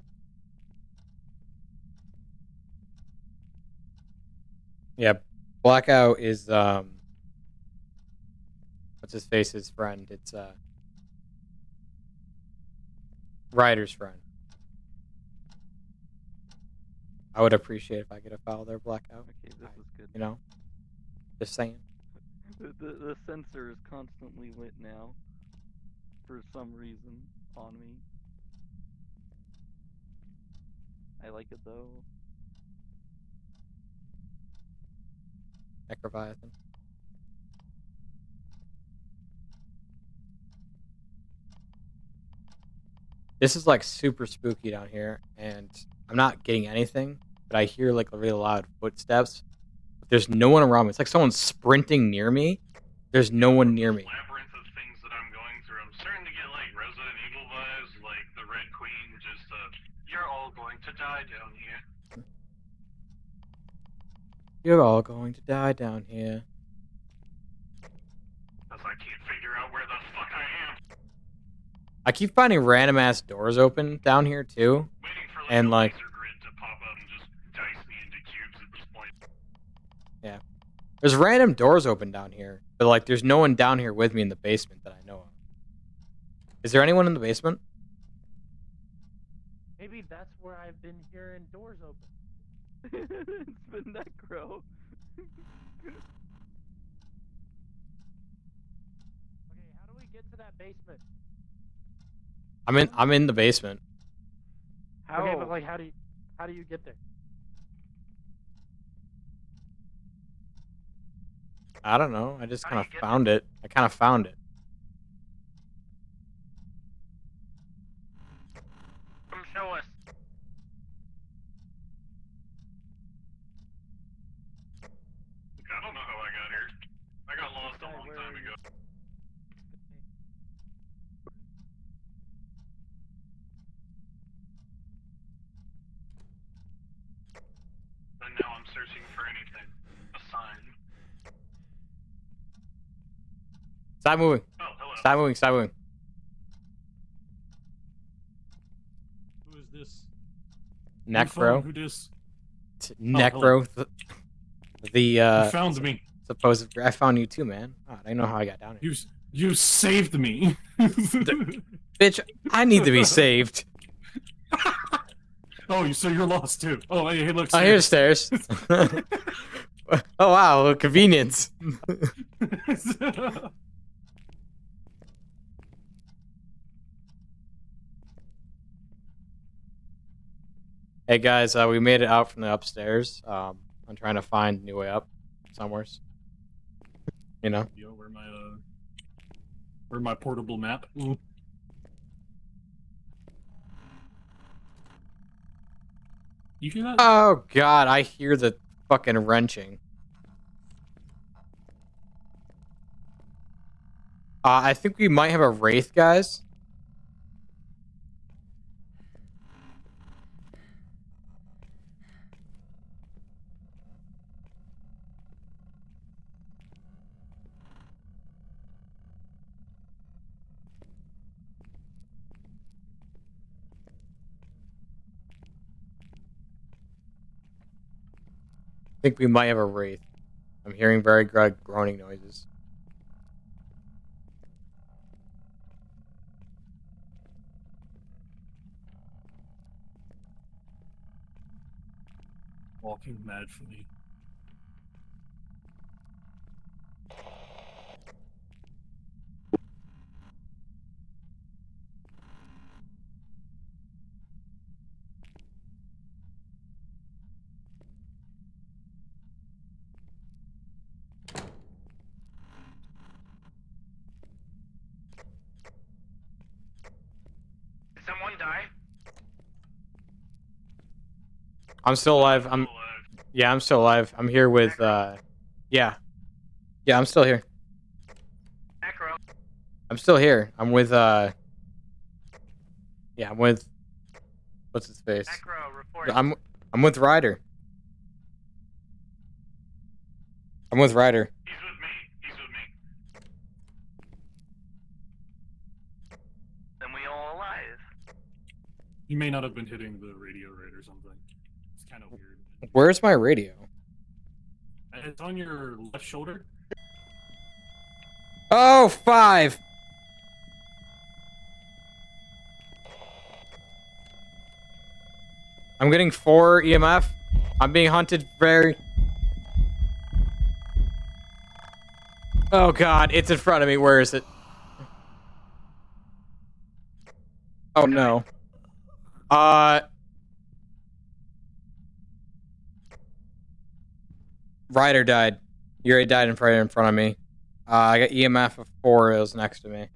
Yeah, blackout is um, what's his face's friend? It's uh, Ryder's friend. I would appreciate if I get a file there, blackout. Okay, this I- is good. You know, just saying. The, the, the sensor is constantly lit now. For some reason, on me. I like it though. Necroviathan. This is like super spooky down here, and I'm not getting anything, but I hear like a really loud footsteps. But there's no one around me. It's like someone's sprinting near me. There's no one near me. Labyrinth of things that I'm going through. I'm starting to get like Resident Evil vibes, like the Red Queen. Just uh, you're all going to die down here. You're all going to die down here. Cause I can't figure out where the fuck I am. I keep finding random ass doors open down here too. Waiting for like And, a like- laser grid to pop up and just dice me into cubes at this point. There's random doors open down here, but like there's no one down here with me in the basement that I know of. Is there anyone in the basement? Maybe that's where I've been hearing doors open. It's been Necro. Okay, how do we get to that basement? I'm in I'm in the basement. How? Okay, but like, how do you, how do you get there? I don't know. I just kind of get found it. I kind of found it. Come show us. I don't know how I got here. I got lost a Okay, long where time are you? ago. And now I'm searching for anything. A sign. Stop moving. Oh. Stop moving. Stop moving. Who is this? Necro. Who this? Necro. The, the uh, you found me. supposed. I found you too, man. God, I know how I got down here. You you saved me. Bitch, I need to be saved. oh, you so you're lost too. Oh, hey, hey look. Oh, here's stairs. oh wow, convenience. Hey guys, uh, we made it out from the upstairs. Um, I'm trying to find a new way up somewhere. You know. Yo, where my uh, where my portable map? Ooh. You hear that? Oh god, I hear the fucking wrenching. Uh, I think we might have a wraith, guys. Think we might have a wraith. I'm hearing very gr- groaning noises. Walking mad for me. Did someone die? I'm still alive. I'm yeah, I'm still alive. I'm here with uh yeah. Yeah, I'm still here. Necro. I'm still here. I'm with uh Yeah, I'm with what's his face? Necro, report. I'm I'm with Ryder. I'm with Ryder. He's with me. He's with me. Then we all alive. He may not have been hitting the radio right or something. It's kind of weird. Where's my radio? It's on your left shoulder. Oh, five. I'm getting four EMF. I'm being hunted very. Oh god, it's in front of me. Where is it? Oh no. Uh. Ryder died. Already died in front in front of me. Uh, I got EMF of four. It was next to me.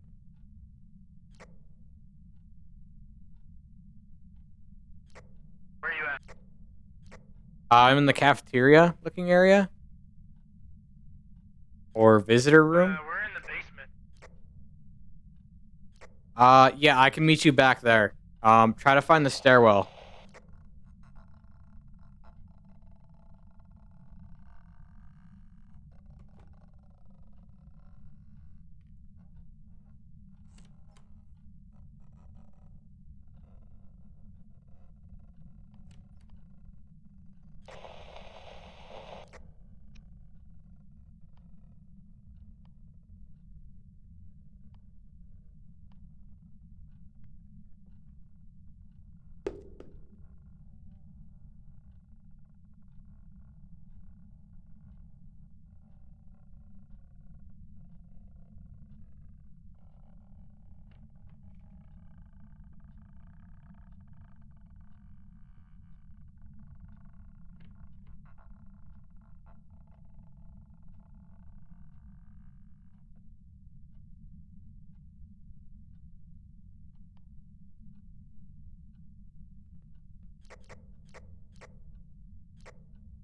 Where are you at? Uh, I'm in the cafeteria looking area. Or visitor room. Uh, we're in the basement. Uh, yeah, I can meet you back there. Um, try to find the stairwell.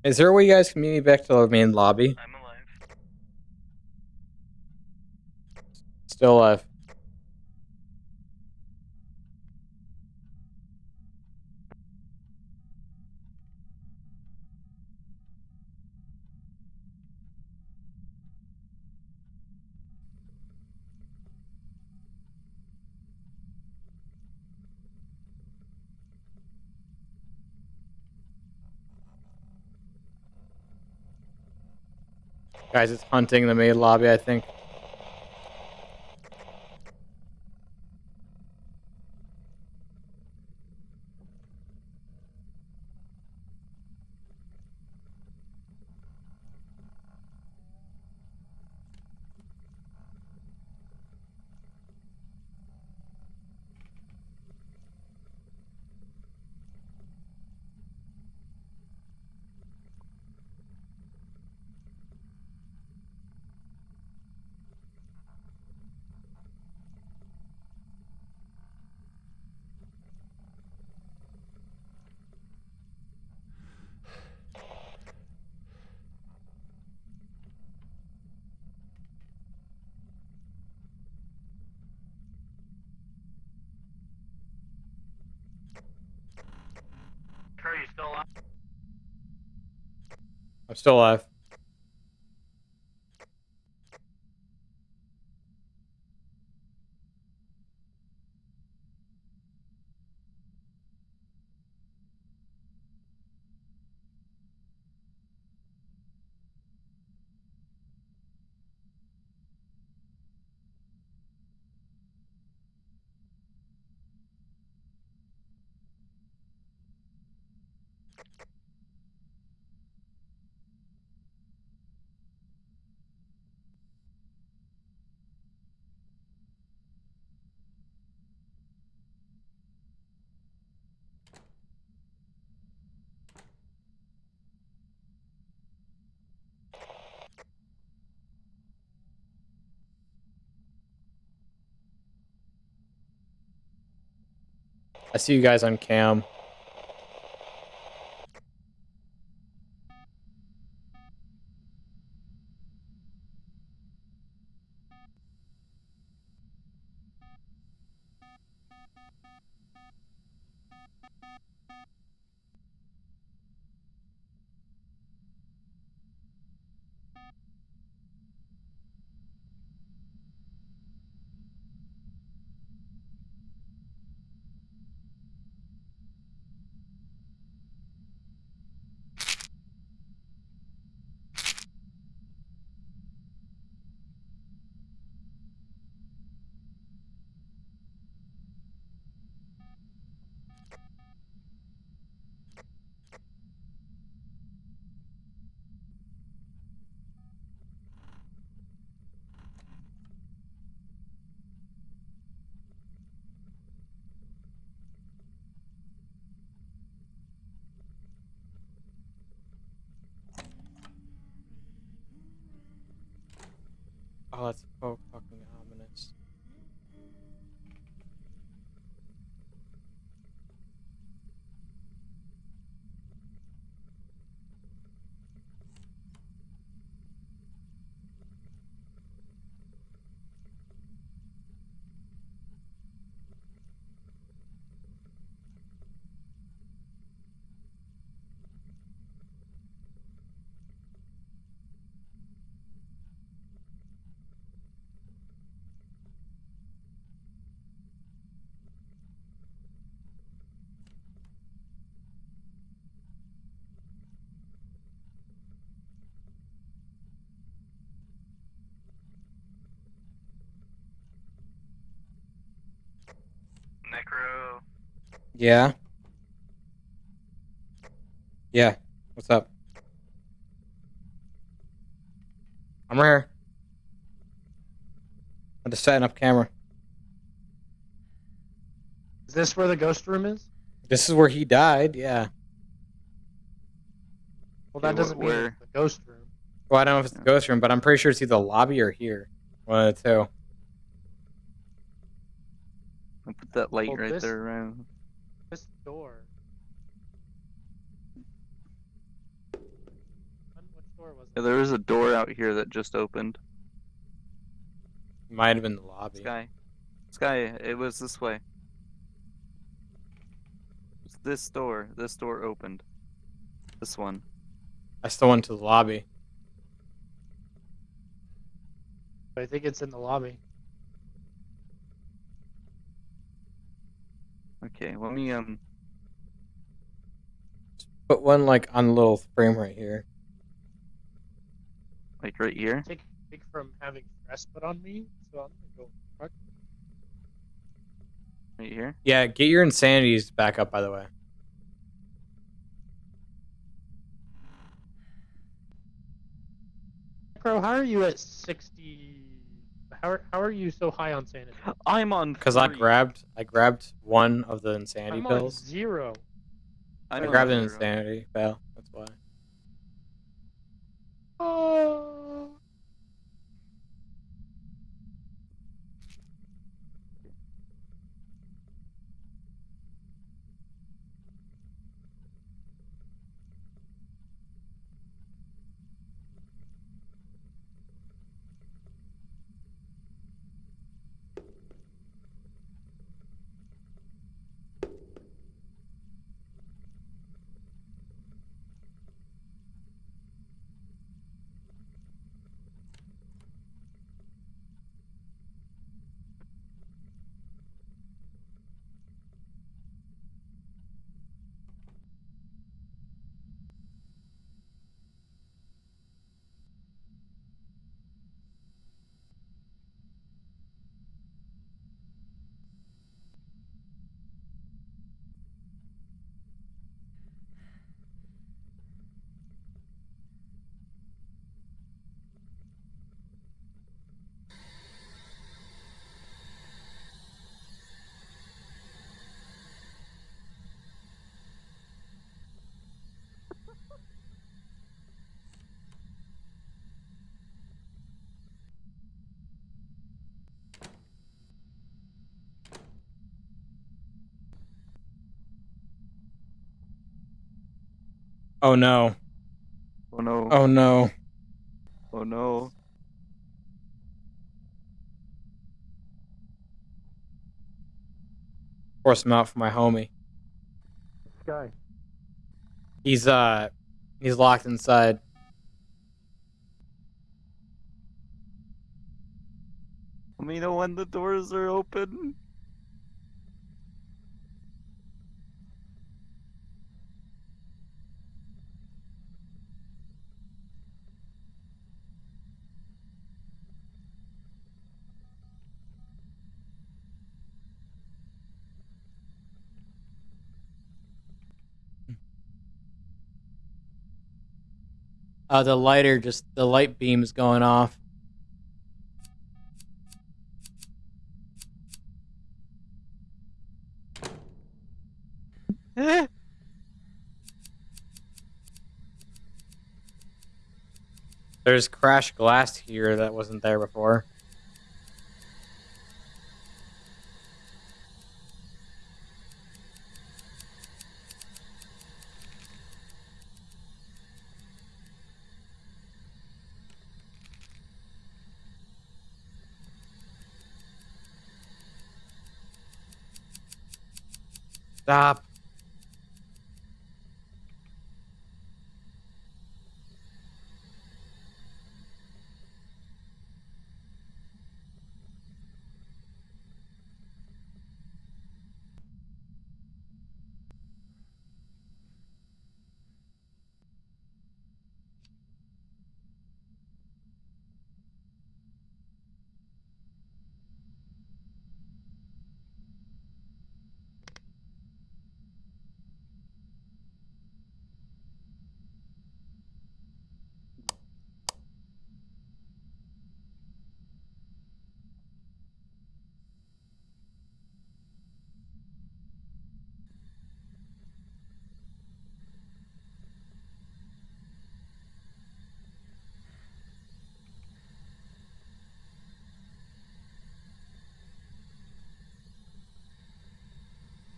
Is there a way you guys can meet me back to the main lobby? I'm alive. Still alive. Guys, it's hunting the maid lobby, I think. Still alive. I see you guys on cam. Yeah. Yeah. What's up? I'm right here. I'm just setting up camera. Is this where the ghost room is? This is where he died. Yeah. Well, that doesn't mean where- it's the ghost room. Well, I don't know if it's the ghost room, but I'm pretty sure it's either the lobby or here. One of the two. I'll put that light Well, right this- there around. This door. Which door was Yeah, there is a door out here that just opened. Might have been the lobby. Sky. Sky, it was this way. It's this door. This door opened. This one. I still went to the lobby. I think it's in the lobby. Okay, let me um Put one like on the little frame right here. Like right here? take take from having stress put on me, so I'm gonna go. Fuck. Right here? Yeah, get your insanities back up. By the way. Bro, how are you at sixty? How are, how are you so high on sanity? I'm on Because I grabbed, I grabbed one of the insanity I'm on pills. zero. I I'm on grabbed an insanity pill. That's why. Oh. Oh no. Oh no. Oh no. Oh no. Force him out for my homie. This guy. He's uh, he's locked inside. Let me know when the doors are open. Uh, the lighter just the light beam's going off. There's crashed glass here that wasn't there before. Stop.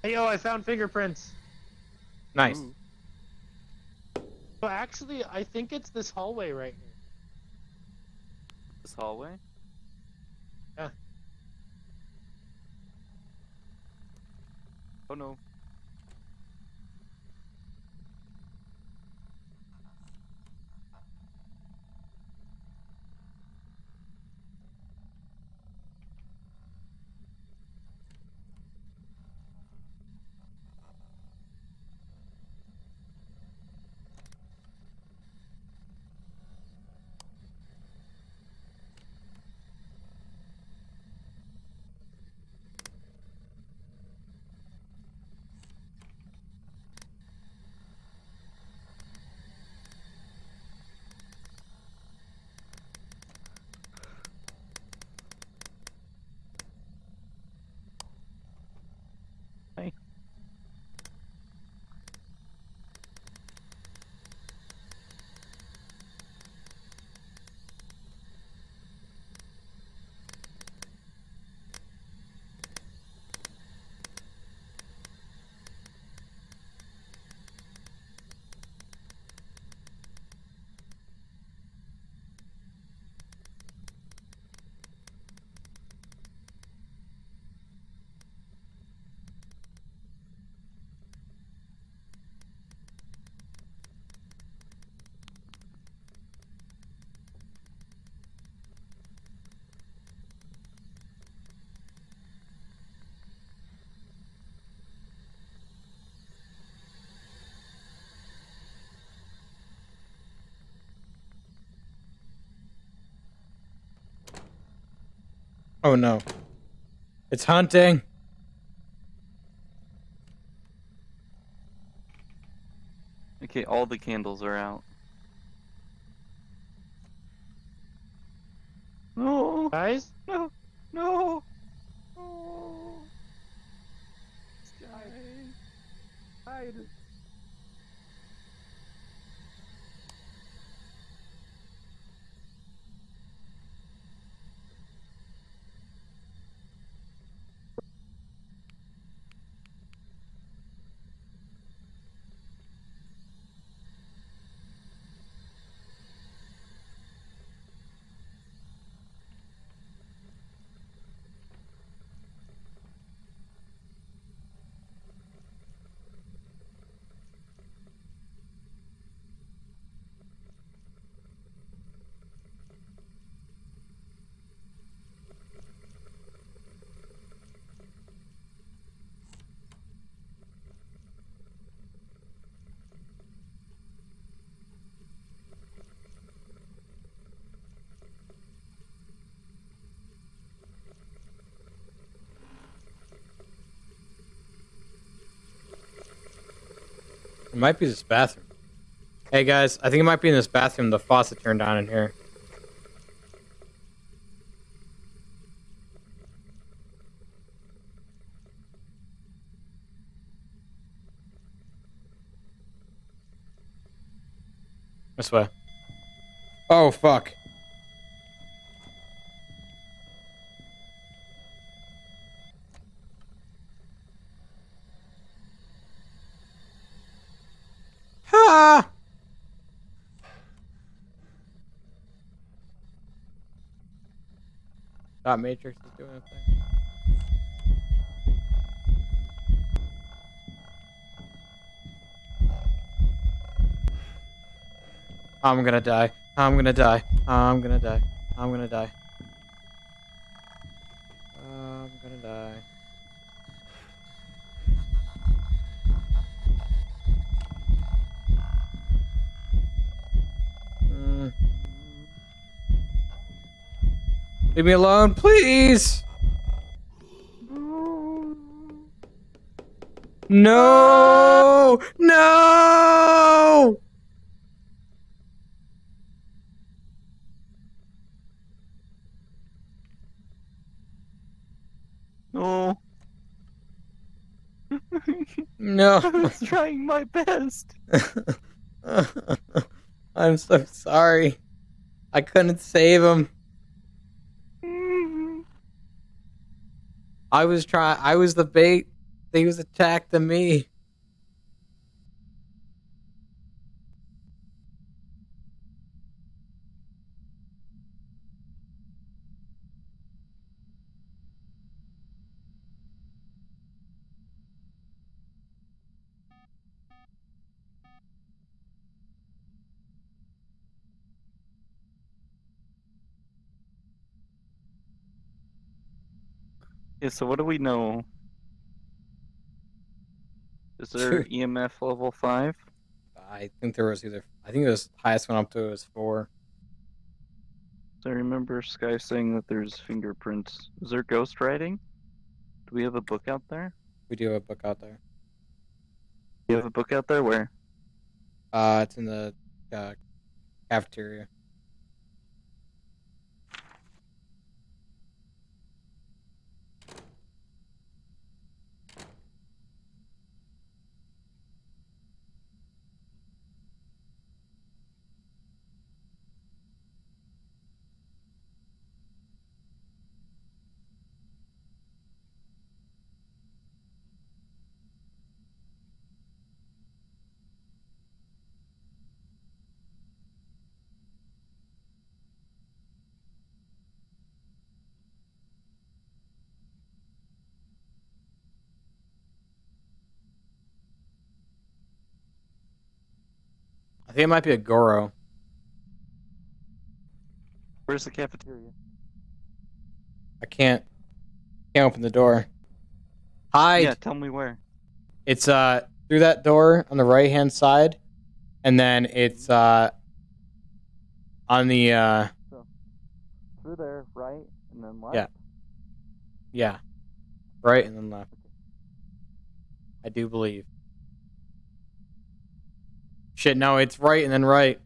Hey yo, I found fingerprints. Nice. Ooh. Well, actually, I think it's this hallway right here. This hallway? Yeah. Oh no. Oh no. It's hunting. Okay, all the candles are out. No, Guys, no, no. Oh. Sky. Hide. It might be this bathroom. Hey guys, I think it might be in this bathroom. The faucet turned on in here. This way. Oh fuck. Matrix is doing a thing. I'm gonna die. I'm gonna die. I'm gonna die. I'm gonna die. Leave me alone, please. No! No! No. No. I was trying my best. I'm so sorry. I couldn't save him. I was trying. I was the bait. He was attacked to me. So what do we know? Is there EMF level 5? I think there was either. I think it was highest one up to was four. I remember Sky saying that there's fingerprints. Is there ghost writing? Do we have a book out there? We do have a book out there. Do you have a book out there? Where? Uh, it's in the uh, cafeteria. I think it might be a Goryo. Where's the cafeteria? I can't. Can't open the door. Hide. Yeah, tell me where. It's uh through that door on the right hand side, and then it's uh on the uh so, Through there, right, and then left. Yeah. Yeah. Right and then left. I do believe. Shit, no, it's right and then right.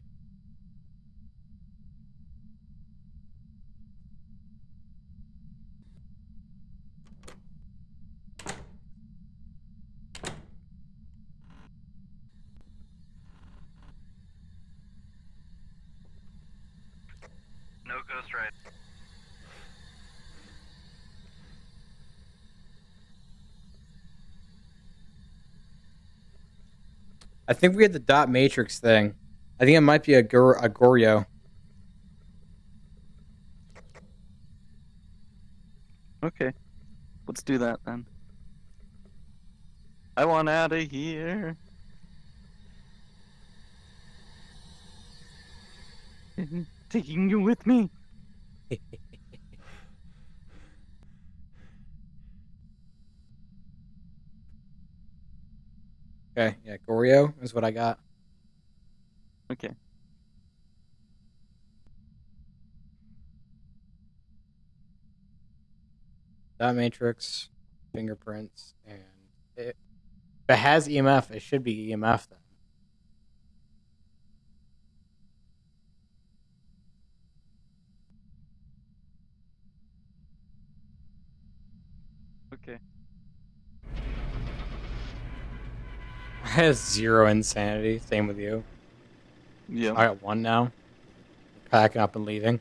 No ghost ride. I think we had the dot matrix thing. I think it might be a, Gor- a Goryo. Okay. Let's do that then. I want out of here. Taking you with me. Okay, yeah, Goryo is what I got. Okay. Dot matrix, fingerprints, and it, if it has EMF, it should be EMF then. Okay. I have zero insanity. Same with you. Yeah. I got one now. Packing up and leaving.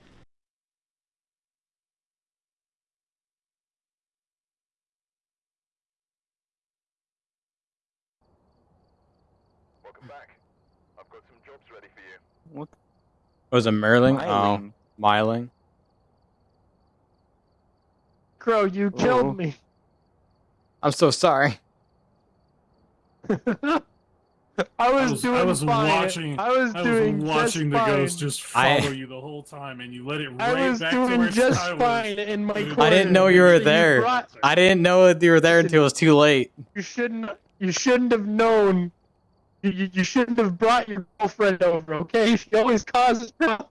Welcome back. I've got some jobs ready for you. What? Oh, Was it Merling? Smiling. Oh, Myling. Crow, you Oh. killed me. I'm so sorry. I was, I was, doing I was fine. watching. I was I was doing watching the fine. ghost just I- follow you the whole time, and you let it I was back to where doing just Sky was. fine in my I corner. I didn't know you were You there. brought- I didn't know that you were there until it was too late. You shouldn't. You shouldn't have known. You, you, you shouldn't have brought your girlfriend over. Okay, she always causes problems.